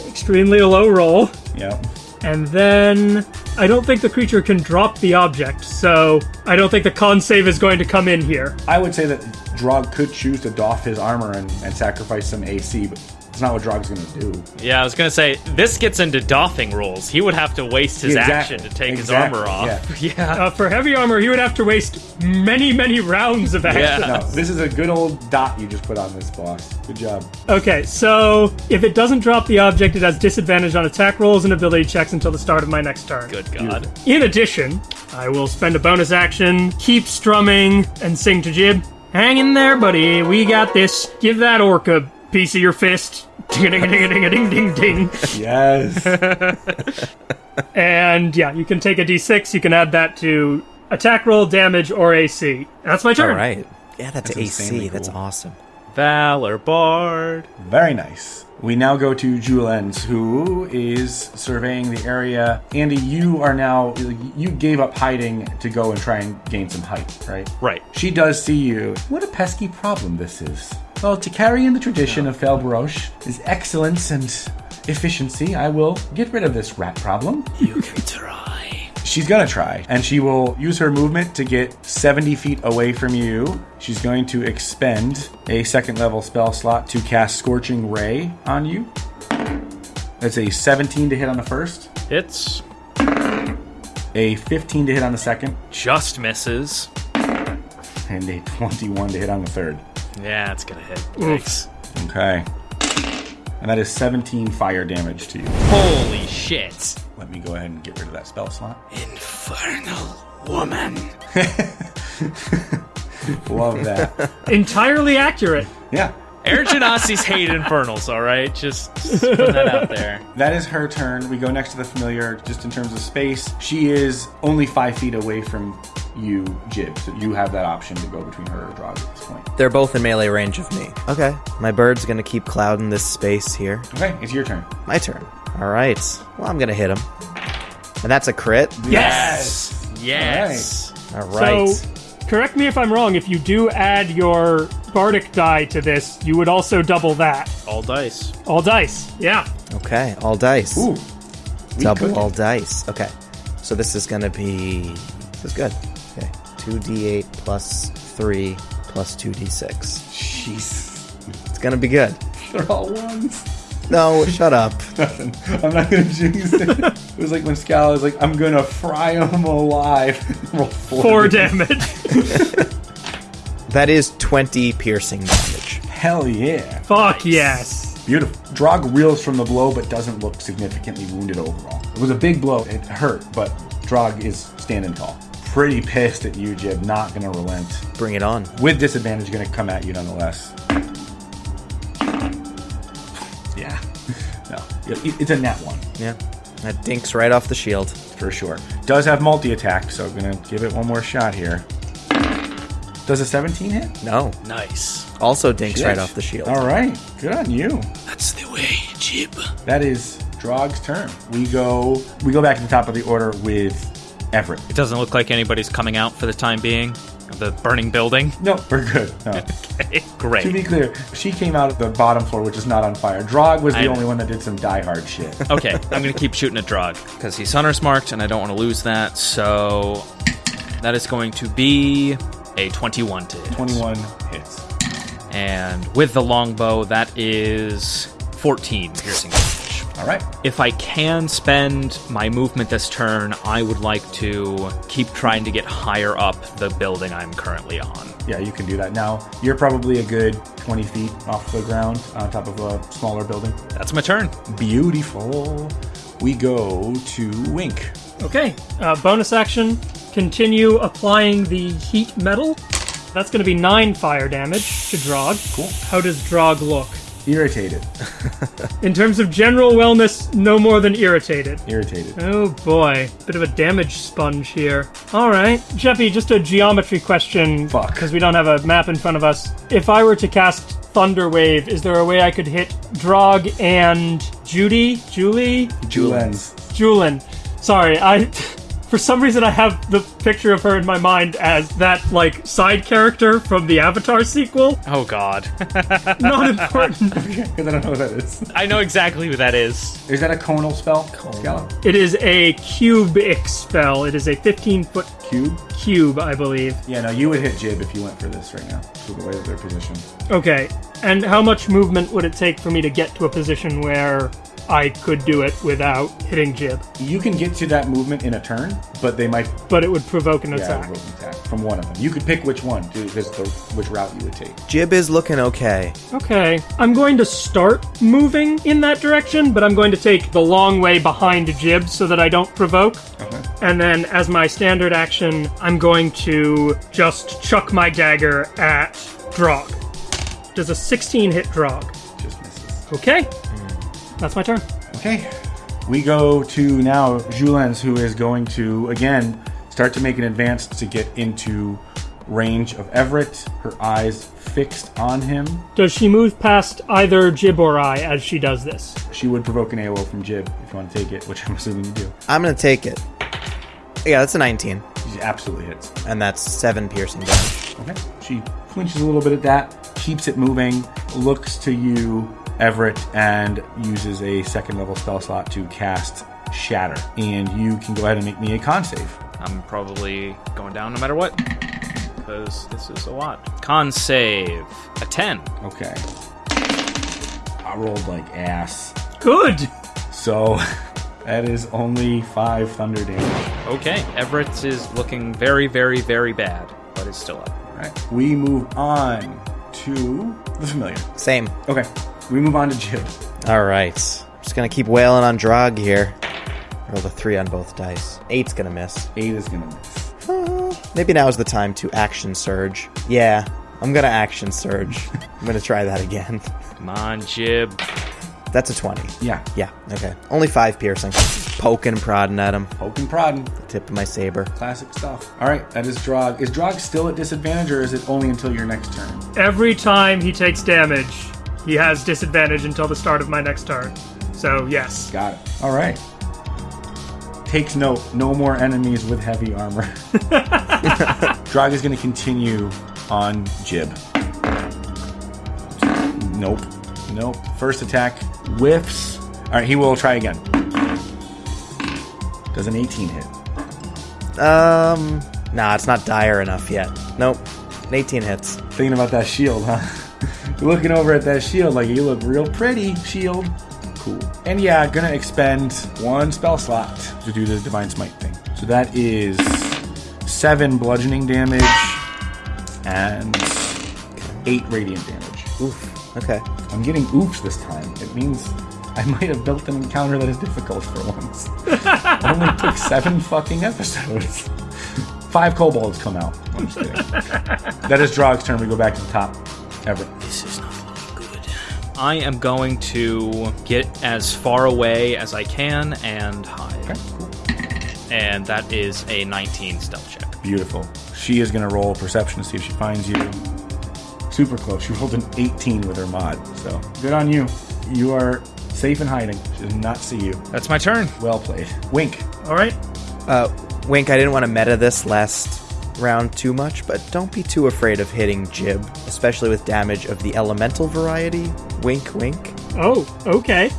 Extremely low roll. yeah. And then I don't think the creature can drop the object, so I don't think the con save is going to come in here. I would say that Drog could choose to doff his armor and, and sacrifice some AC, but it's not what Drog's going to do. Yeah, I was going to say, this gets into doffing rules. He would have to waste his exactly. action to take Exactly, his armor off. [laughs] Yeah. Uh, for heavy armor, he would have to waste many, many rounds of action. Yeah. No, this is a good old dot you just put on this boss. Good job. Okay, so if it doesn't drop the object, it has disadvantage on attack rolls and ability checks until the start of my next turn. Good God. In addition, I will spend a bonus action, keep strumming, and sing to Jib. Hang in there, buddy. We got this. Give that orc a piece of your fist. Ding ding ding ding ding ding ding. Yes. [laughs] And yeah, you can take a d6. You can add that to attack roll, damage, or AC. That's my turn. All right. Yeah, that's, That's AC. insanely That's cool. awesome. Valor Bard. Very nice. We now go to Julens, who is surveying the area. Andy, you are now, you gave up hiding to go and try and gain some height, right? Right. She does see you. What a pesky problem this is. Well, to carry in the tradition of Felbroche is excellence and efficiency, I will get rid of this rat problem. You can try. She's gonna try, and she will use her movement to get 70 feet away from you. She's going to expend a second level spell slot to cast Scorching Ray on you. That's a 17 to hit on the first, It's a 15 to hit on the second, just misses. and a 21 to hit on the third. Yeah, it's going to hit. Thanks. Okay. And that is 17 fire damage to you. Holy shit. Let me go ahead and get rid of that spell slot. Infernal woman. [laughs] Love that. [laughs] Entirely accurate. yeah. Air Genasi's hate infernals, alright? Just, just put that out there. That is her turn. We go next to the familiar, just in terms of space. She is only five feet away from you, Jib. So you have that option to go between her or Drog at this point. They're both in melee range of me. Okay. My bird's gonna keep clouding this space here. Okay, it's your turn. My turn. All right. Well, I'm gonna hit him, and that's a crit. Yes! Yes! All right. So, correct me if I'm wrong. If you do add your bardic die to this, you would also double that. All dice. All dice. Yeah. okay. All dice. Ooh. Double could- all dice. Okay. So this is gonna be. This is good. Okay. Two d8 plus three plus two d6. Jeez. It's gonna be good. They're all ones. No, shut up. [laughs] Nothing. I'm not gonna jinx it. It was like when Scal was like, I'm gonna fry him alive. [laughs] Roll four, Four damage. damage. [laughs] That is 20 piercing damage. Hell yeah. Fuck yes. Beautiful. Drog reels from the blow, but doesn't look significantly wounded overall. It was a big blow. It hurt, but Drog is standing tall. Pretty pissed at you, Jib. Not gonna relent. Bring it on. With disadvantage, gonna come at you nonetheless. It's a net one. Yeah. That dinks right off the shield. for sure. Does have multi attack, so I'm gonna give it one more shot here. Does a 17 hit? No. Nice. Also dinks right off the shield. All right, good on you. That's the way, Jib. That is Drog's turn. We go we go back to the top of the order with Everett. It doesn't look like anybody's coming out for the time being of the burning building. No, we're good. No. [laughs] Okay, to be clear, she came out of the bottom floor, which is not on fire. Drog was the I- only one that did some diehard shit. [laughs] Okay, I'm gonna keep shooting at Drog because he's hunter's marked, and I don't want to lose that. So that is going to be a 21 to hit. 21 hits. and with the longbow, that is 14 piercing. All right. If I can spend my movement this turn, I would like to keep trying to get higher up the building I'm currently on. Yeah, you can do that. Now, you're probably a good 20 feet off the ground on top of a smaller building. That's my turn. Beautiful. We go to Wink. Okay, uh, bonus action. Continue applying the heat metal. That's going to be nine fire damage to Drog. Cool. How does Drog look? Irritated. In terms of general wellness, no more than irritated. Irritated. Oh boy, bit of a damage sponge here. All right, Jeffy, just a geometry question. Fuck. Because we don't have a map in front of us. If I were to cast Thunder Wave, is there a way I could hit Drog and Judy, Julie, Julens. Julin? Sorry, I. [laughs] For some reason, I have the picture of her in my mind as that like side character from the Avatar sequel. Oh god. [laughs] Not important. [laughs] Because I don't know what that is. I know exactly who that is. Is that a conal spell? Scallop? it is a cubic spell. It is a 15 foot Cube? cube, I believe. Yeah, no, you would hit Jib if you went for this right now. To the way that they're positioned. Okay, and how much movement would it take for me to get to a position where I could do it without hitting Jib? You can get to that movement in a turn, but they might But it would provoke an yeah, attack. roll an attack from one of them. You could pick which one, to, this the, which route you would take. Jib is looking okay. Okay, I'm going to start moving in that direction, but I'm going to take the long way behind Jib so that I don't provoke. Okay. And then, as my standard action, I'm going to just chuck my dagger at Drog. Does a 16 hit Drog? Just misses. Okay, mm. That's my turn. Okay. We go to now Julens, who is going to, again, start to make an advance to get into range of Everett. Her eyes fixed on him. Does she move past either Jib or I as she does this? She would provoke an AOO from Jib if you want to take it, which I'm assuming you do. I'm gonna take it. Yeah, that's a 19, She absolutely hits. and that's seven piercing damage. Okay. She flinches a little bit at that, keeps it moving, looks to you, Everett, and uses a second level spell slot to cast Shatter. And you can go ahead and make me a con save. I'm probably going down no matter what. Because this is a lot. Con save. A 10. Okay. I rolled like ass. Good! So [laughs] that is only five thunder damage. Okay, Everett is looking very, very, very bad, but is still up. All right. We move on to the familiar. Same. Okay. We move on to Jib. All right. Just gonna keep wailing on Drog here. Roll a three on both dice. Eight's gonna miss. Eight is gonna miss. [laughs] Maybe now is the time to action surge. Yeah, I'm gonna action surge. [laughs] I'm gonna try that again. Come on, Jib. That's a 20. Yeah. Yeah, okay. Only five piercing. Poking, prodding at him. Poke and prodding. The tip of my saber. Classic stuff. All right. That is Drog. Is Drog still at disadvantage, or is it only until your next turn? Every time he takes damage, he has disadvantage until the start of my next turn. So, yes. Got it. All right. Takes note. No more enemies with heavy armor. [laughs] Drog is going to continue on Jib. Nope. Nope. First attack whiffs. All right. He will try again. Does an 18 hit? Um, nah, it's not dire enough yet. Nope. An 18 hits. Thinking about that shield, huh? Looking over at that shield like you look real pretty, shield. Cool. And yeah, gonna expend one spell slot to do the divine smite thing. So that is seven bludgeoning damage and eight radiant damage. Oof. Okay. I'm getting oops this time. It means I might have built an encounter that is difficult for once. it [laughs] only took seven fucking episodes. Five kobolds come out. I'm just kidding. [laughs] that is Drog's turn. We go back to the top. Everett. This is not looking good. I am going to get as far away as I can and hide. Okay, cool. And that is a 19 stealth check. Beautiful. She is going to roll perception to see if she finds you. Super close. She rolled an 18 with her mod. So good on you. You are safe in hiding. She does not see you. That's my turn. Well played. Wink. All right. Uh, Wink, I didn't want to meta this last round too much, but don't be too afraid of hitting Jib, especially with damage of the elemental variety. Wink, wink. Oh, okay.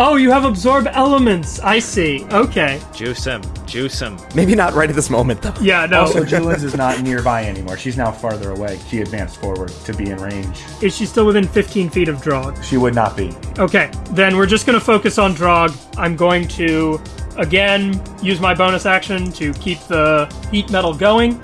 Oh, you have absorb elements. I see. Okay. Juice him. Juice him. Maybe not right at this moment, though. Yeah, no. Also, Julian's is not [laughs] nearby anymore. She's now farther away. She advanced forward to be in range. Is she still within 15 feet of Drog? She would not be. Okay, then we're just going to focus on Drog. I'm going to, again, use my bonus action to keep the heat metal going.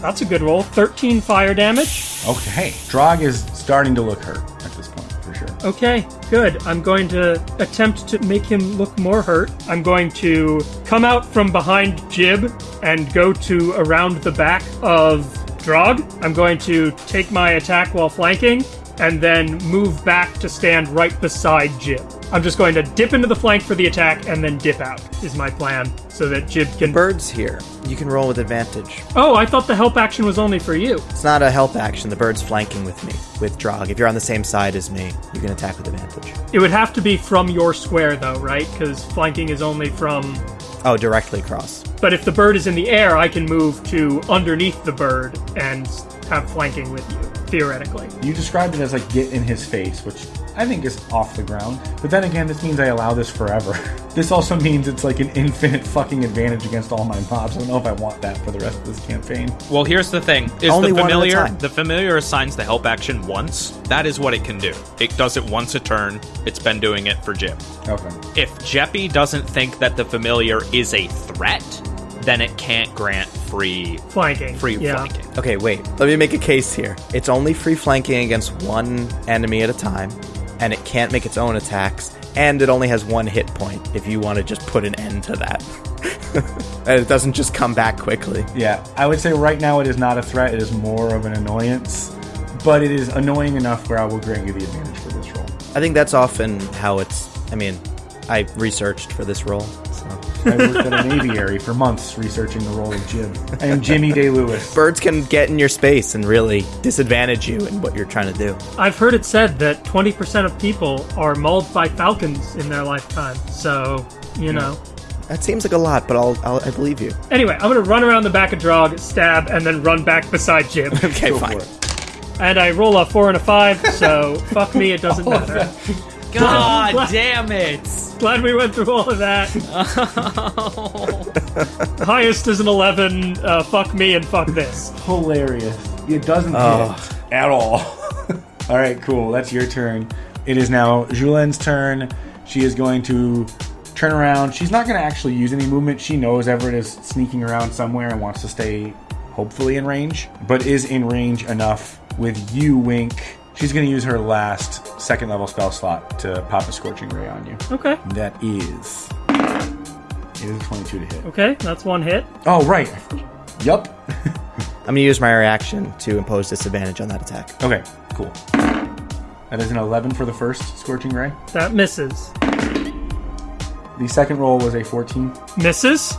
That's a good roll. 13 fire damage. Okay. Drog is starting to look hurt at this point, for sure. Okay, good. I'm going to attempt to make him look more hurt. I'm going to come out from behind Jib and go to around the back of Drog. I'm going to take my attack while flanking and then move back to stand right beside Jib. I'm just going to dip into the flank for the attack and then dip out, is my plan, so that Jib can. Bird's here. You can roll with advantage. Oh, I thought the help action was only for you. It's not a help action. The bird's flanking with me, with Drog. If you're on the same side as me, you can attack with advantage. It would have to be from your square, though, right? Because flanking is only from Oh, directly across. But if the bird is in the air, I can move to underneath the bird and have flanking with you, theoretically. You described it as like get in his face, which I think is off the ground. But then again, this means I allow this forever. [laughs] this also means it's like an infinite fucking advantage against all my mobs. I don't know if I want that for the rest of this campaign. Well, here's the thing: is Only the one at a familiar time. the familiar assigns the help action once. That is what it can do. It does it once a turn. It's been doing it for Jim. Okay. If Jeppy doesn't think that the familiar is a threat, then it can't grant free Flanking. free yeah. flanking. Okay, wait. Let me make a case here. It's only free flanking against one enemy at a time, and it can't make its own attacks, and it only has one hit point if you want to just put an end to that. [laughs] and it doesn't just come back quickly. Yeah, I would say right now it is not a threat. It is more of an annoyance, but it is annoying enough where I will grant you the advantage for this roll. I think that's often how it's. I mean, I researched for this role. I worked at an aviary for months researching the role of Jim. I am Jimmy Day Lewis. Birds can get in your space and really disadvantage you in what you're trying to do. I've heard it said that 20% of people are mauled by falcons in their lifetime. So, you know. That seems like a lot, but I'll, I'll I believe you. Anyway, I'm going to run around the back of Drog, stab, and then run back beside Jim. [laughs] Okay, Go for fine. it. and I roll a 4 and a 5, so [laughs] fuck me, it doesn't matter. God damn it! Glad we went through all of that. The [laughs] [laughs] highest is an 11. Uh, fuck me and fuck this. Hilarious. It doesn't Oh. hit at all. [laughs] all right, cool. That's your turn. It is now Julien's turn. She is going to turn around. She's not going to actually use any movement. She knows Everett is sneaking around somewhere and wants to stay, hopefully, in range, but is in range enough with you, Wink. She's going to use her last second level spell slot to pop a Scorching Ray on you. Okay. That is. It is a 22 to hit. Okay, that's one hit. Oh, right. Yup. [laughs] I'm gonna use my reaction to impose disadvantage on that attack. Okay, cool. That is an 11 for the first Scorching Ray. That misses. The second roll was a 14. Misses?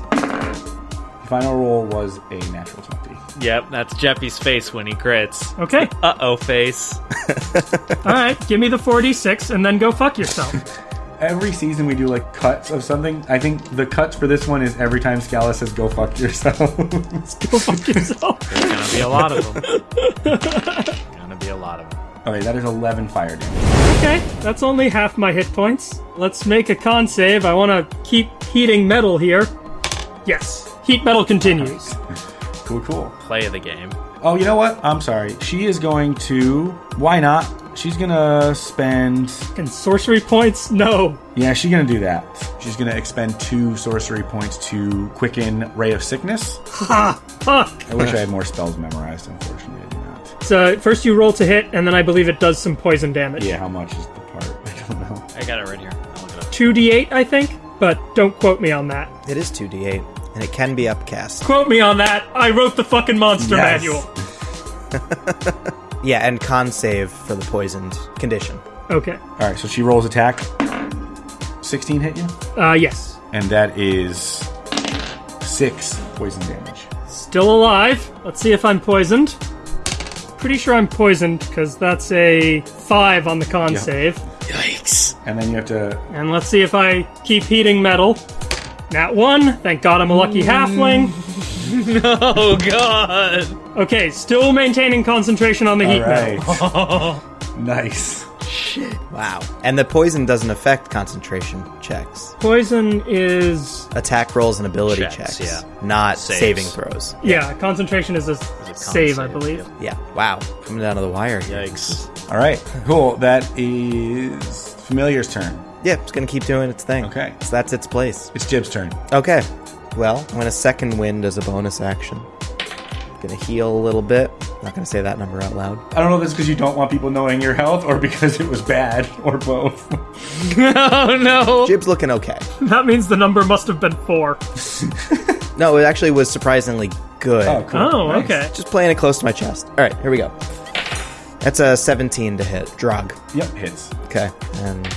The final roll was a natural 20. Yep, that's Jeppy's face when he crits. Okay. [laughs] Uh oh, face. [laughs] All right, give me the 4d6 and then go fuck yourself. [laughs] Every season we do like cuts of something. I think the cuts for this one is every time Scala says go fuck yourself. Go fuck yourself. There's gonna be a lot of them. gonna be a lot of them. okay, that is 11 fire damage. Okay, that's only half my hit points. Let's make a con save. I want to keep heating metal here. Yes, heat metal continues. [laughs] Cool, cool. Play of the game. Oh, you know what? I'm sorry. She is going to. Why not? She's gonna spend. And sorcery points? No. Yeah, she's gonna do that. She's gonna expend two sorcery points to quicken Ray of Sickness. Ha! Fuck! I wish I had more spells memorized. Unfortunately, I do not. So first you roll to hit, and then I believe it does some poison damage. Yeah, how much is the part? [laughs] I don't know. I got it right here. I'll look it up. 2d8, I think, but don't quote me on that. It is 2d8, and it can be upcast. Quote me on that. I wrote the fucking monster Yes. manual. [laughs] Yeah, and con save for the poisoned condition. Okay. All right, so she rolls attack. 16 hit you? Uh, yes. And that is six poison damage. Still alive. Let's see if I'm poisoned. Pretty sure I'm poisoned because that's a five on the con Yeah. save. Yikes. And then you have to. And let's see if I keep heating metal. Nat one. Thank God I'm a lucky mm. halfling. [laughs] Oh god. Okay, still maintaining concentration on the heat All metal. right. [laughs] nice. Shit. Wow. And the poison doesn't affect concentration checks. Poison is Attack rolls and ability Checks, checks, yeah. not Saves. saving throws. yeah. Concentration is a, con save, I believe. Yeah. Wow. Coming down to the wire. here. Yikes. All right, cool. That is Familiar's turn. Yeah, it's gonna keep doing its thing. Okay. So that's its place. It's Jib's turn. Okay. Well, I'm gonna second wind as a bonus action. Gonna heal a little bit. Not gonna say that number out loud. I don't know if it's because you don't want people knowing your health or because it was bad or both. [laughs] oh no. Jib's looking okay. That means the number must have been four. [laughs] No, it actually was surprisingly good. Oh, cool. Oh, Nice. okay. Just playing it close to my chest. All right, here we go. That's a 17 to hit. Drog. Yep, hits. Okay. And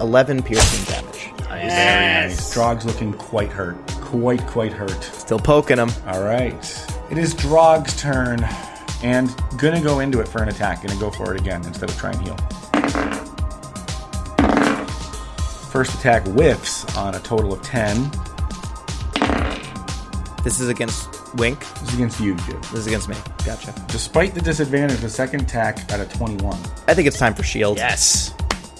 11 piercing damage. Nice. Very nice. Drog's looking quite hurt. Quite, quite hurt. Still poking him. All right. It is Drog's turn. And gonna go into it for an attack. Gonna go for it again instead of try and heal. First attack whiffs on a total of 10. This is against Wink. This is against you, Jib. This is against me. Gotcha. Despite the disadvantage, the second attack at a 21. I think it's time for shield. Yes.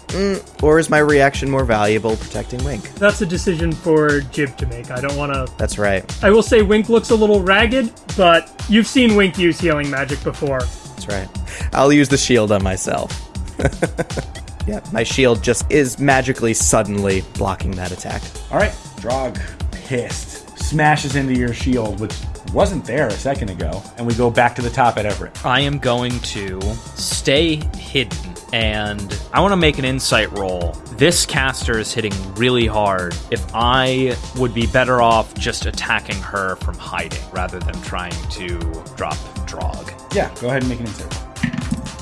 Mm, or is my reaction more valuable protecting Wink? That's a decision for Jib to make. I don't want to. That's right. I will say Wink looks a little ragged, but you've seen Wink use healing magic before. That's right. I'll use the shield on myself. [laughs] yeah, my shield just is magically suddenly blocking that attack. All right, Drog, pissed, smashes into your shield, which wasn't there a second ago, and we go back to the top at Everett. I am going to stay hidden and I want to make an insight roll. This caster is hitting really hard. If I would be better off just attacking her from hiding rather than trying to drop Drog. Yeah, go ahead and make an insight.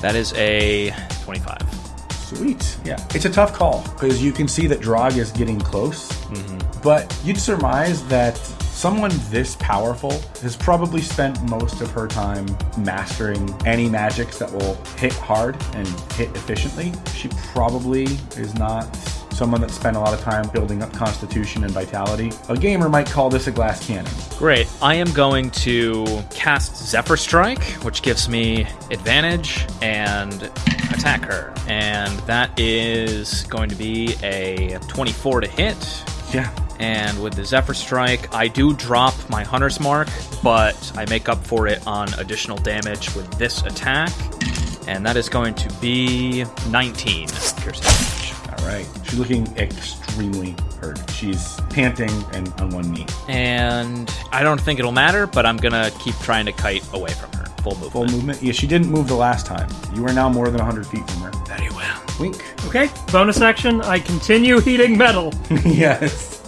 That is a 25. Sweet. Yeah, it's a tough call because you can see that Drog is getting close, mm-hmm. but you'd surmise that someone this powerful has probably spent most of her time mastering any magics that will hit hard and hit efficiently. She probably is not someone that spent a lot of time building up constitution and vitality. A gamer might call this a glass cannon. Great. I am going to cast Zephyr Strike, which gives me advantage and attack her. And that is going to be a 24 to hit. Yeah. And with the Zephyr Strike, I do drop my Hunter's Mark, but I make up for it on additional damage with this attack. And that is going to be 19 piercing damage. All right. She's looking extremely hurt. She's panting and on one knee. And I don't think it'll matter, but I'm gonna keep trying to kite away from her. Full movement. Full movement. Yeah, she didn't move the last time. You are now more than 100 feet from her. Very well. Wink. Okay, bonus action. I continue heating metal. [laughs] yes.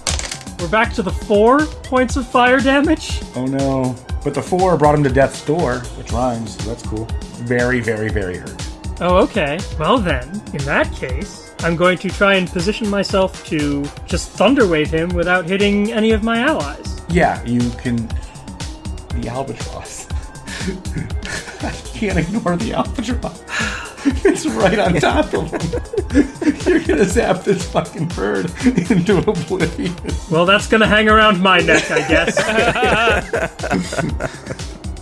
We're back to the four points of fire damage. Oh no. But the four brought him to death's door, which rhymes, so that's cool. Very, very, very hurt. Oh, okay. Well then, in that case, I'm going to try and position myself to just thunderwave him without hitting any of my allies. Yeah, you can. The albatross. [laughs] I can't ignore the albatross. [laughs] it's right on top of him. [laughs] You're gonna zap this fucking bird into oblivion. Well, that's gonna hang around my neck, I guess.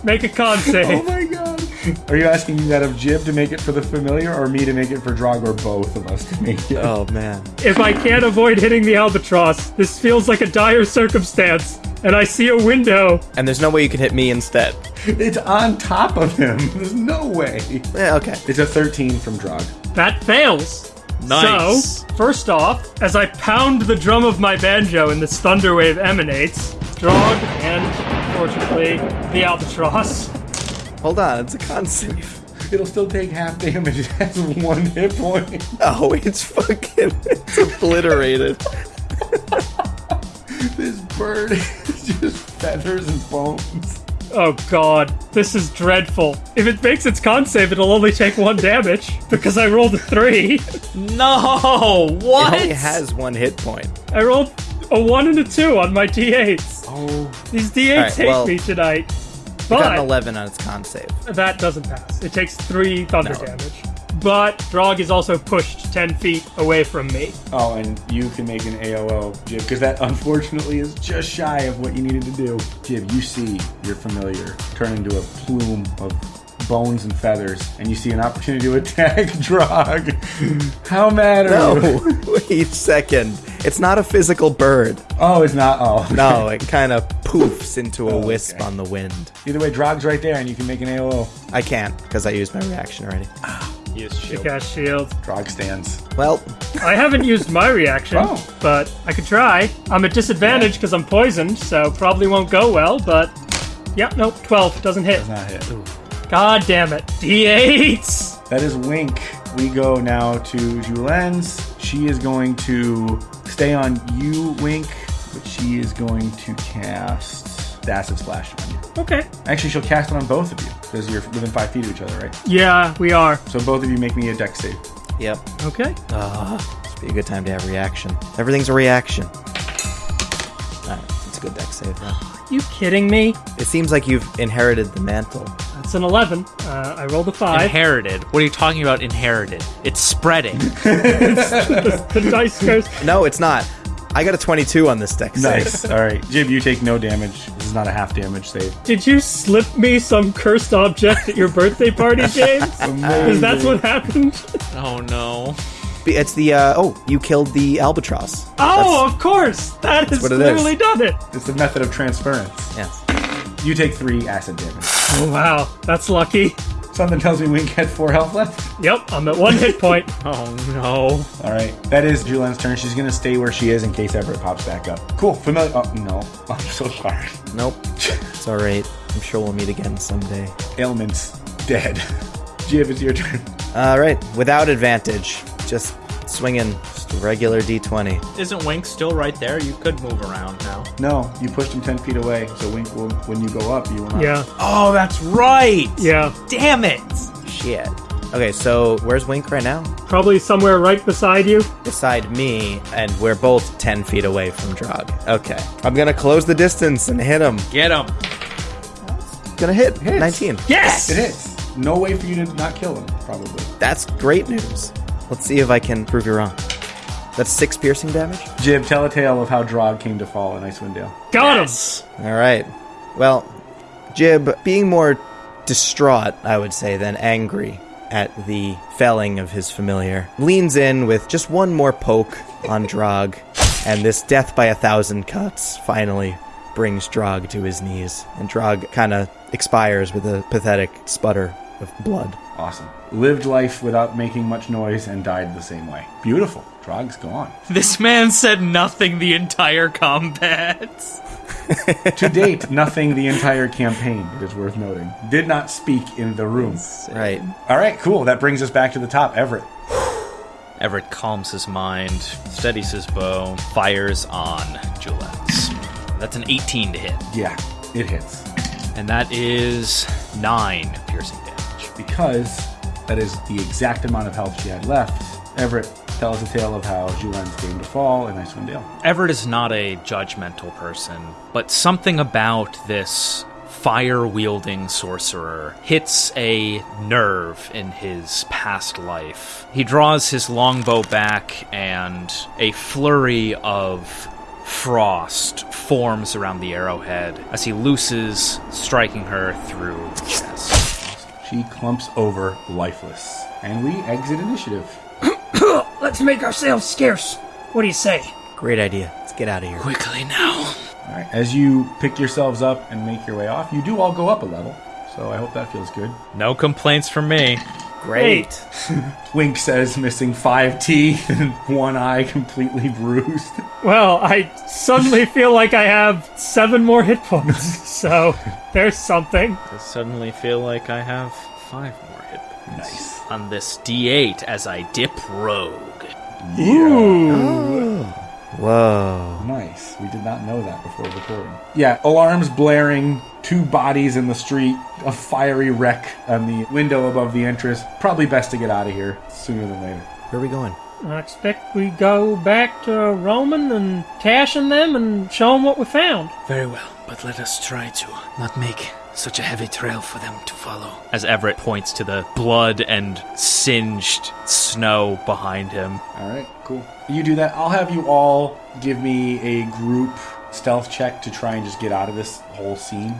Make a con save. Oh my god. [laughs] Are you asking that of Jib to make it for the familiar or me to make it for Drog or both of us to make it? Oh man. If I can't avoid hitting the albatross, this feels like a dire circumstance, and I see a window. And there's no way you can hit me instead. It's on top of him. [laughs] There's no way. Yeah, okay. It's a 13 from Drog. That fails. Nice. So, first off, as I pound the drum of my banjo and this thunder wave emanates, Drog and, unfortunately, the albatross. Hold on, it's a con save. [laughs] It'll still take half damage. [laughs] It has one hit point. Oh, it's fucking it's obliterated. [laughs] This bird is just feathers and bones. Oh god, this is dreadful. If it makes its con save, it'll only take one damage because I rolled a three. No, what? It what? only has one hit point. I rolled a one and a two on my d8s. Oh, These d8s Alright, hate well, me tonight. It got an 11 on its con save. that doesn't pass. It takes three thunder No. damage. But Drog is also pushed 10 feet away from me. oh, and you can make an AOO, Jib, because that unfortunately is just shy of what you needed to do. Jib, you see your familiar turn into a plume of bones and feathers, and you see an opportunity to attack [laughs] Drog. How mad are No, you? [laughs] wait a second. It's not a physical bird. Oh, it's not. Oh, No, it kind of poofs into a Oh, wisp okay. on the wind. Either way, Drog's right there, and you can make an AOO. I can't because I used my reaction already. [sighs] Use shield. Cast shield. Drog stands. Well, I haven't [laughs] used my reaction, Oh. but I could try. I'm at disadvantage because I'm poisoned, so probably won't go well, but. Yep, nope, 12. Doesn't hit. Does not hit. God damn it. D8s! That is Wink. We go now to Julen's. She is going to stay on you, Wink, but she is going to cast the Acid Splash on you. Okay. Actually, she'll cast it on both of you because you're within five feet of each other, right? Yeah, we are. So both of you make me a dex save. yep. Okay. Ah, this would be a good time to have reaction. Everything's a reaction. Alright, it's a good dex save then. You kidding me? It seems like you've inherited the mantle. That's an 11. Uh, I rolled a 5. Inherited. What are you talking about? Inherited. It's spreading. [laughs] the dice goes. No, it's not. I got a 22 on this dex save. Nice. All right, Jib, you take no damage. This is not a half damage save. Did you slip me some cursed object at your birthday party, [laughs] James? Is that what happened? oh no. It's the, uh, oh, you killed the albatross. Oh, of course! That has what it literally is. done it! It's a method of transference. Yes. You take three acid damage. Oh, wow, that's lucky. Something tells me Wink had four health left. Yep, I'm at one hit point. [laughs] Oh no. All right, that is Julian's turn. She's gonna stay where she is in case Everett pops back up. Cool, familiar. Oh no, [laughs] I'm so sorry. Nope. It's alright. I'm sure we'll meet again someday. Ailment's dead. [laughs] Jib, it's your turn. Alright, without advantage. Just swinging just a regular d20. Isn't Wink still right there? You could move around now. No, you pushed him ten feet away, so Wink will. When you go up, you will not. Yeah, Oh, that's right. yeah. Damn it. Shit. Okay, so where's Wink right now? Probably somewhere right beside you. Beside me, and we're both 10 feet away from Drog. Okay. I'm gonna close the distance and hit him. Get him. Gonna hit. Hits. 19. Yes! It is. No way for you to not kill him, probably. That's great news. Let's see if I can prove you wrong. That's six piercing damage? Jib, tell a tale of how Drog came to fall in Icewind Dale. Got him! Yes. Alright. Well, Jib, being more distraught, I would say, than angry at the felling of his familiar, leans in with just one more poke on Drog, and this death by a thousand cuts finally brings Drog to his knees, and Drog kind of expires with a pathetic sputter of blood. Awesome. Lived life without making much noise and died the same way. Beautiful. Drog's gone. [laughs] This man said nothing the entire combat. to date, nothing the entire campaign, it is worth noting. Did not speak in the room. Right. All right, cool. That brings us back to the top. Everett. [sighs] Everett calms his mind, steadies his bow, fires on Julex. That's an 18 to hit. Yeah, it hits. And that is 9 piercing damage. Because that is the exact amount of health she had left, Everett tells a tale of how Julen's game to fall and in Icewind Dale. Everett is not a judgmental person, but something about this fire wielding sorcerer hits a nerve in his past life. He draws his longbow back, and a flurry of frost forms around the arrowhead as he looses, striking her through the chest. She clumps over lifeless. And we exit initiative. [coughs] Let's make ourselves scarce. What do you say? Great idea. Let's get out of here. Quickly now. All right, as you pick yourselves up and make your way off, you do all go up a level. So I hope that feels good. No complaints from me. Great. [laughs] Wink says missing five teeth and one eye completely bruised. Well, I suddenly feel like I have seven more hit points, [laughs] so there's something. I suddenly feel like I have five more hit points. Nice. on this D8 as I dip rogue. Oh. Whoa. Nice. We did not know that before recording. Yeah, alarms blaring, two bodies in the street, a fiery wreck on the window above the entrance. Probably best to get out of here sooner than later. Where are we going? I expect we go back to Roman and Tash and them and show them what we found. Very well, but let us try to not make such a heavy trail for them to follow. As Everett points to the blood and singed snow behind him. All right, cool. You do that. I'll have you all give me a group stealth check to try and just get out of this whole scene.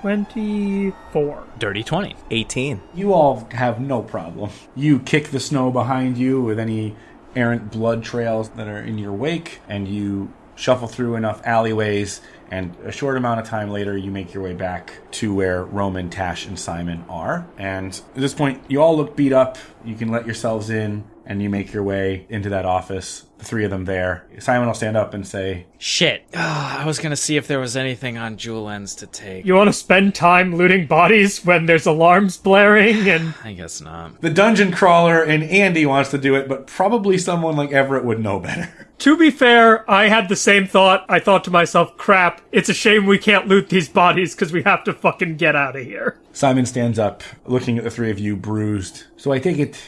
24. Dirty 20. 18. You all have no problem. You kick the snow behind you with any errant blood trails that are in your wake, and you shuffle through enough alleyways, and a short amount of time later, you make your way back to where Roman, Tash, and Simon are. And at this point, you all look beat up. You can let yourselves in, and you make your way into that office. The three of them there. Simon will stand up and say, Shit. Ah, [sighs] I was gonna see if there was anything on Jewel Ends to take. You want to spend time looting bodies when there's alarms blaring and. [sighs] I guess not. The dungeon crawler and Andy wants to do it, but probably someone like Everett would know better. To be fair, I had the same thought. I thought to myself, crap, it's a shame we can't loot these bodies because we have to fucking get out of here. Simon stands up, looking at the three of you, bruised. So I take it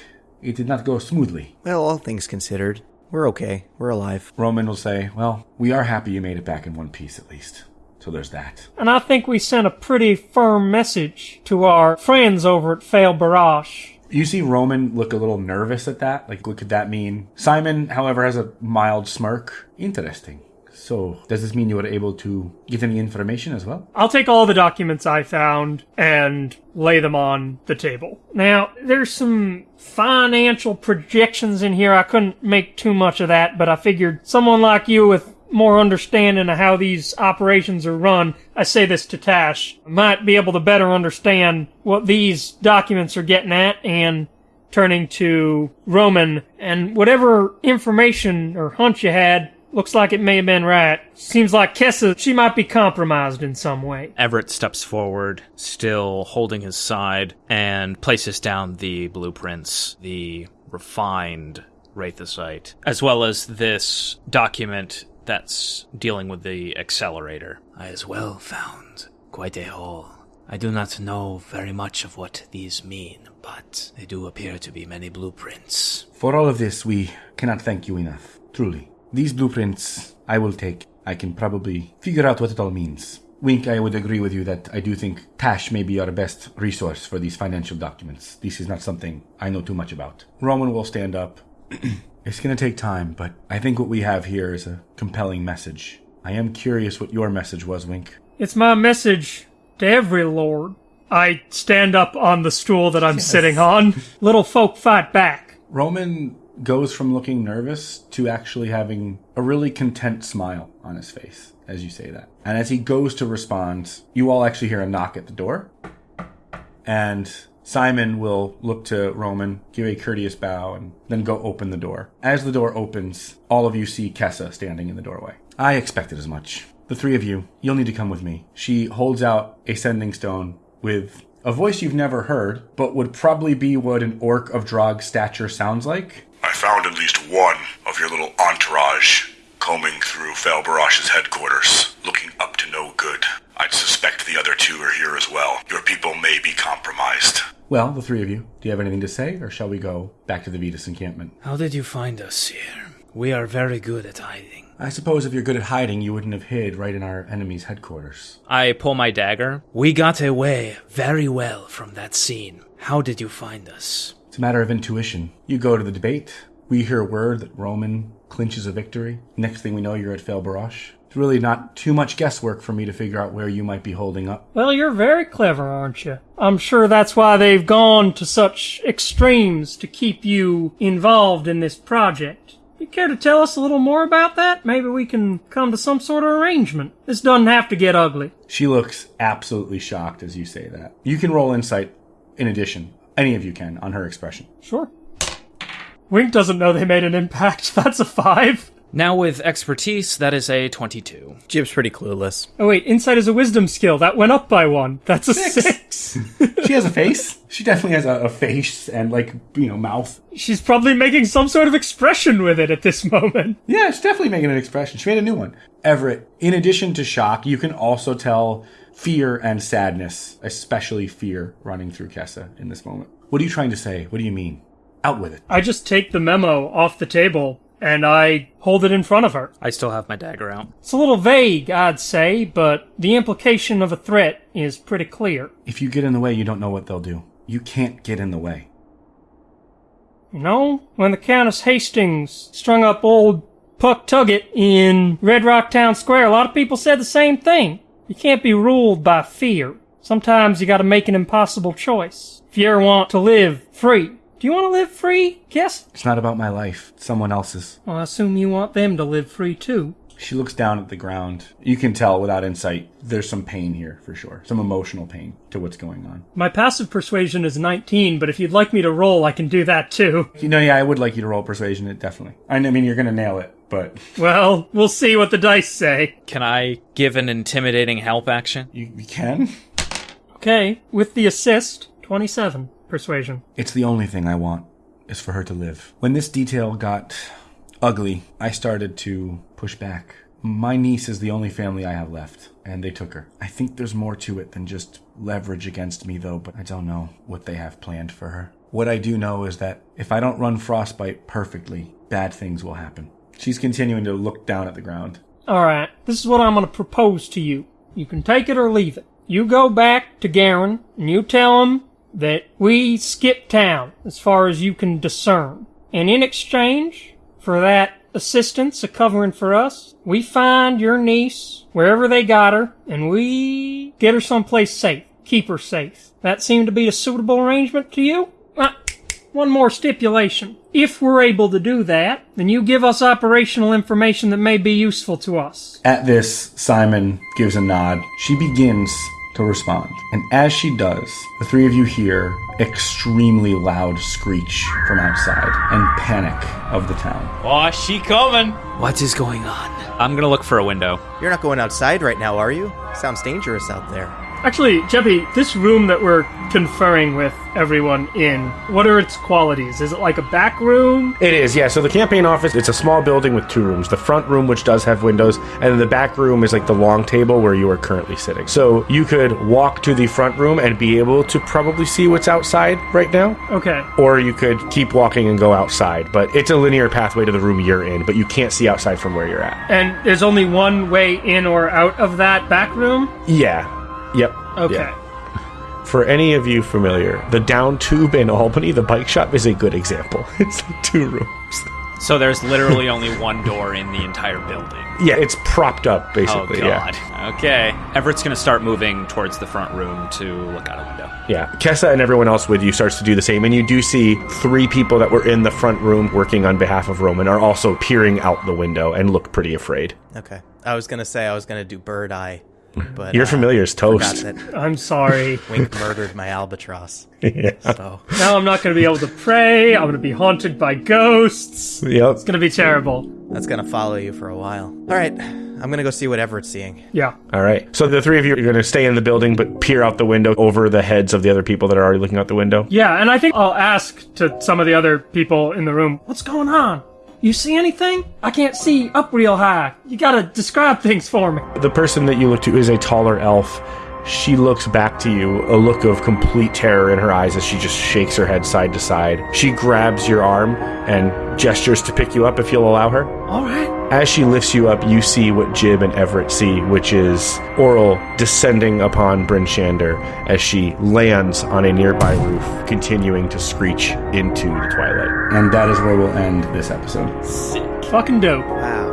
it did not go smoothly. Well, all things considered, we're okay. We're alive. Roman will say, Well, we are happy you made it back in one piece at least. So there's that. And I think we sent a pretty firm message to our friends over at Fail Barrage. You see Roman look a little nervous at that. Like, what could that mean? Simon, however, has a mild smirk. Interesting. So, does this mean you were able to get any information as well? I'll take all the documents I found and lay them on the table. Now, there's some financial projections in here. I couldn't make too much of that, but I figured someone like you with more understanding of how these operations are run, I say this to Tash, might be able to better understand what these documents are getting at and turning to Roman and whatever information or hunch you had looks like it may have been right. Seems like Kessa, she might be compromised in some way. Everett steps forward, still holding his side, and places down the blueprints, the refined Wraithosite, as well as this document that's dealing with the accelerator. I as well found quite a haul. I do not know very much of what these mean, but they do appear to be many blueprints. For all of this, we cannot thank you enough. Truly. These blueprints I will take. I can probably figure out what it all means. Wink, I would agree with you that I do think Tash may be our best resource for these financial documents. This is not something I know too much about. Roman will stand up. [clears throat] it's going to take time, but I think what we have here is a compelling message. I am curious what your message was, Wink. It's my message to every lord. I stand up on the stool that I'm sitting on. [laughs] Little folk fight back. Roman goes from looking nervous to actually having a really content smile on his face as you say that. And as he goes to respond, you all actually hear a knock at the door. And Simon will look to Roman, give a courteous bow, and then go open the door. As the door opens, all of you see Kessa standing in the doorway. I expected as much. The three of you, you'll need to come with me. She holds out a sending stone with a voice you've never heard, but would probably be what an orc of Drog stature sounds like. I found at least one of your little entourage combing through Falbarash's headquarters, looking up to no good. I'd suspect the other two are here as well. Your people may be compromised. Well, the three of you, do you have anything to say, or shall we go back to the Vetus encampment? How did you find us here? We are very good at hiding. I suppose if you're good at hiding, you wouldn't have hid right in our enemy's headquarters. I pull my dagger. We got away very well from that scene. How did you find us? It's a matter of intuition. You go to the debate. We hear word that Roman clinches a victory. Next thing we know, you're at Fail Barash. It's really not too much guesswork for me to figure out where you might be holding up. Well, you're very clever, aren't you? I'm sure that's why they've gone to such extremes to keep you involved in this project. You care to tell us a little more about that? Maybe we can come to some sort of arrangement. This doesn't have to get ugly. She looks absolutely shocked as you say that. You can roll insight in addition. Any of you can on her expression. Sure. Wink doesn't know they made an impact. [laughs] That's a five. Now with expertise, that is a 22. Jib's pretty clueless. Oh wait, insight is a wisdom skill. That went up by one. That's a six. [laughs] She has a face. She definitely has a, a face and like you know mouth. She's probably making some sort of expression with it at this moment. Yeah, she's definitely making an expression. She made a new one. Everett, in addition to shock, you can also tell fear and sadness, especially fear, running through Kessa in this moment. What are you trying to say? What do you mean? Out with it. I just take the memo off the table and I hold it in front of her. I still have my dagger out. It's a little vague, I'd say, but the implication of a threat is pretty clear. If you get in the way, you don't know what they'll do. You can't get in the way. You know, when the Countess Hastings strung up old Puck Tuggett in Red Rock Town Square, a lot of people said the same thing. You can't be ruled by fear. Sometimes you gotta make an impossible choice. If you ever want to live free. Do you want to live free, Yes? It's not about my life. It's someone else's. Well, I assume you want them to live free too. She looks down at the ground. You can tell without insight, there's some pain here for sure. Some emotional pain to what's going on. My passive persuasion is 19, but if you'd like me to roll, I can do that too. You know, yeah, I would like you to roll persuasion, it definitely. I mean, you're gonna nail it, but [laughs] Well, we'll see what the dice say. Can I give an intimidating help action? you, you can. Okay, with the assist, 27 persuasion. It's the only thing I want, is for her to live. When this detail got ugly, I started to push back. My niece is the only family I have left, and they took her. I think there's more to it than just leverage against me, though, but I don't know what they have planned for her. What I do know is that if I don't run Frostbite perfectly, bad things will happen. She's continuing to look down at the ground. Alright, this is what I'm gonna propose to you. You can take it or leave it. You go back to Garen, and you tell him that we skip town as far as you can discern. And in exchange for that assistance a covering for us, we find your niece wherever they got her, and we get her someplace safe. Keep her safe. That seemed to be a suitable arrangement to you? Uh, one more stipulation. If we're able to do that, then you give us operational information that may be useful to us. At this, Simon gives a nod. She begins to respond. And as she does, the three of you hear extremely loud screech from outside and panic of the town. Oh, she coming. What is going on? I'm gonna look for a window. You're not going outside right now, are you? Sounds dangerous out there. Actually, Jeppy, this room that we're conferring with everyone in, what are its qualities? Is it like a back room? It is, yeah. So the campaign office, it's a small building with two rooms. The front room, which does have windows, and then the back room is like the long table where you are currently sitting. So you could walk to the front room and be able to probably see what's outside right now, Okay. or you could keep walking and go outside. But it's a linear pathway to the room you're in, but you can't see outside from where you're at. And there's only one way in or out of that back room? Yeah. Yep. Okay. Yeah. For any of you familiar, the down tube in Albany, the bike shop, is a good example. [laughs] It's like two rooms. So there's literally only one door in the entire building. Yeah, it's propped up Oh basically. god. Yeah. Okay. Everett's gonna start moving towards the front room to look out a window. Yeah. Kessa and everyone else with you starts to do the same, and you do see three people that were in the front room working on behalf of Roman are also peering out the window and look pretty afraid. Okay. I was gonna say I was gonna do bird eye, but Your uh, familiar is forgot toast. that [laughs] I'm sorry. Wink murdered my albatross. [laughs] yeah. So now I'm not going to be able to pray. I'm going to be haunted by ghosts. Yep. It's going to be terrible. that's gonna follow you for a while. All right, I'm gonna go see what Everett's seeing. Yeah. All right. So the three of you are going to stay in the building, but peer out the window over the heads of the other people that are already looking out the window. Yeah, and I think I'll ask to some of the other people in the room, what's going on? You see anything? I can't see up real high. You gotta describe things for me. The person that you look to is a taller elf. She looks back to you, a look of complete terror in her eyes as she just shakes her head side to side. She grabs your arm and gestures to pick you up if you'll allow her. Alright. As she lifts you up, you see what Jib and Everett see, which is Auril descending upon Bryn Shander as she lands on a nearby roof, continuing to screech into the twilight. And that is where we'll end this episode. Sick. Fucking dope. Wow.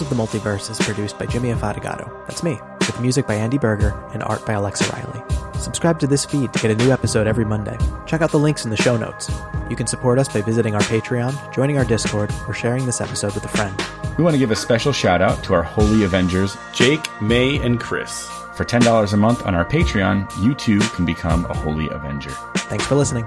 Of the Multiverse is produced by Jimmy Afatigato. That's me, with music by Andy Berger and art by Alexa Riley. Subscribe to this feed to get a new episode every Monday. Check out the links in the show notes. You can support us by visiting our Patreon, joining our Discord, or sharing this episode with a friend. We want to give a special shout out to our Holy Avengers, Jake, May, and Chris. For $10 a month on our Patreon, you too can become a Holy Avenger. Thanks for listening.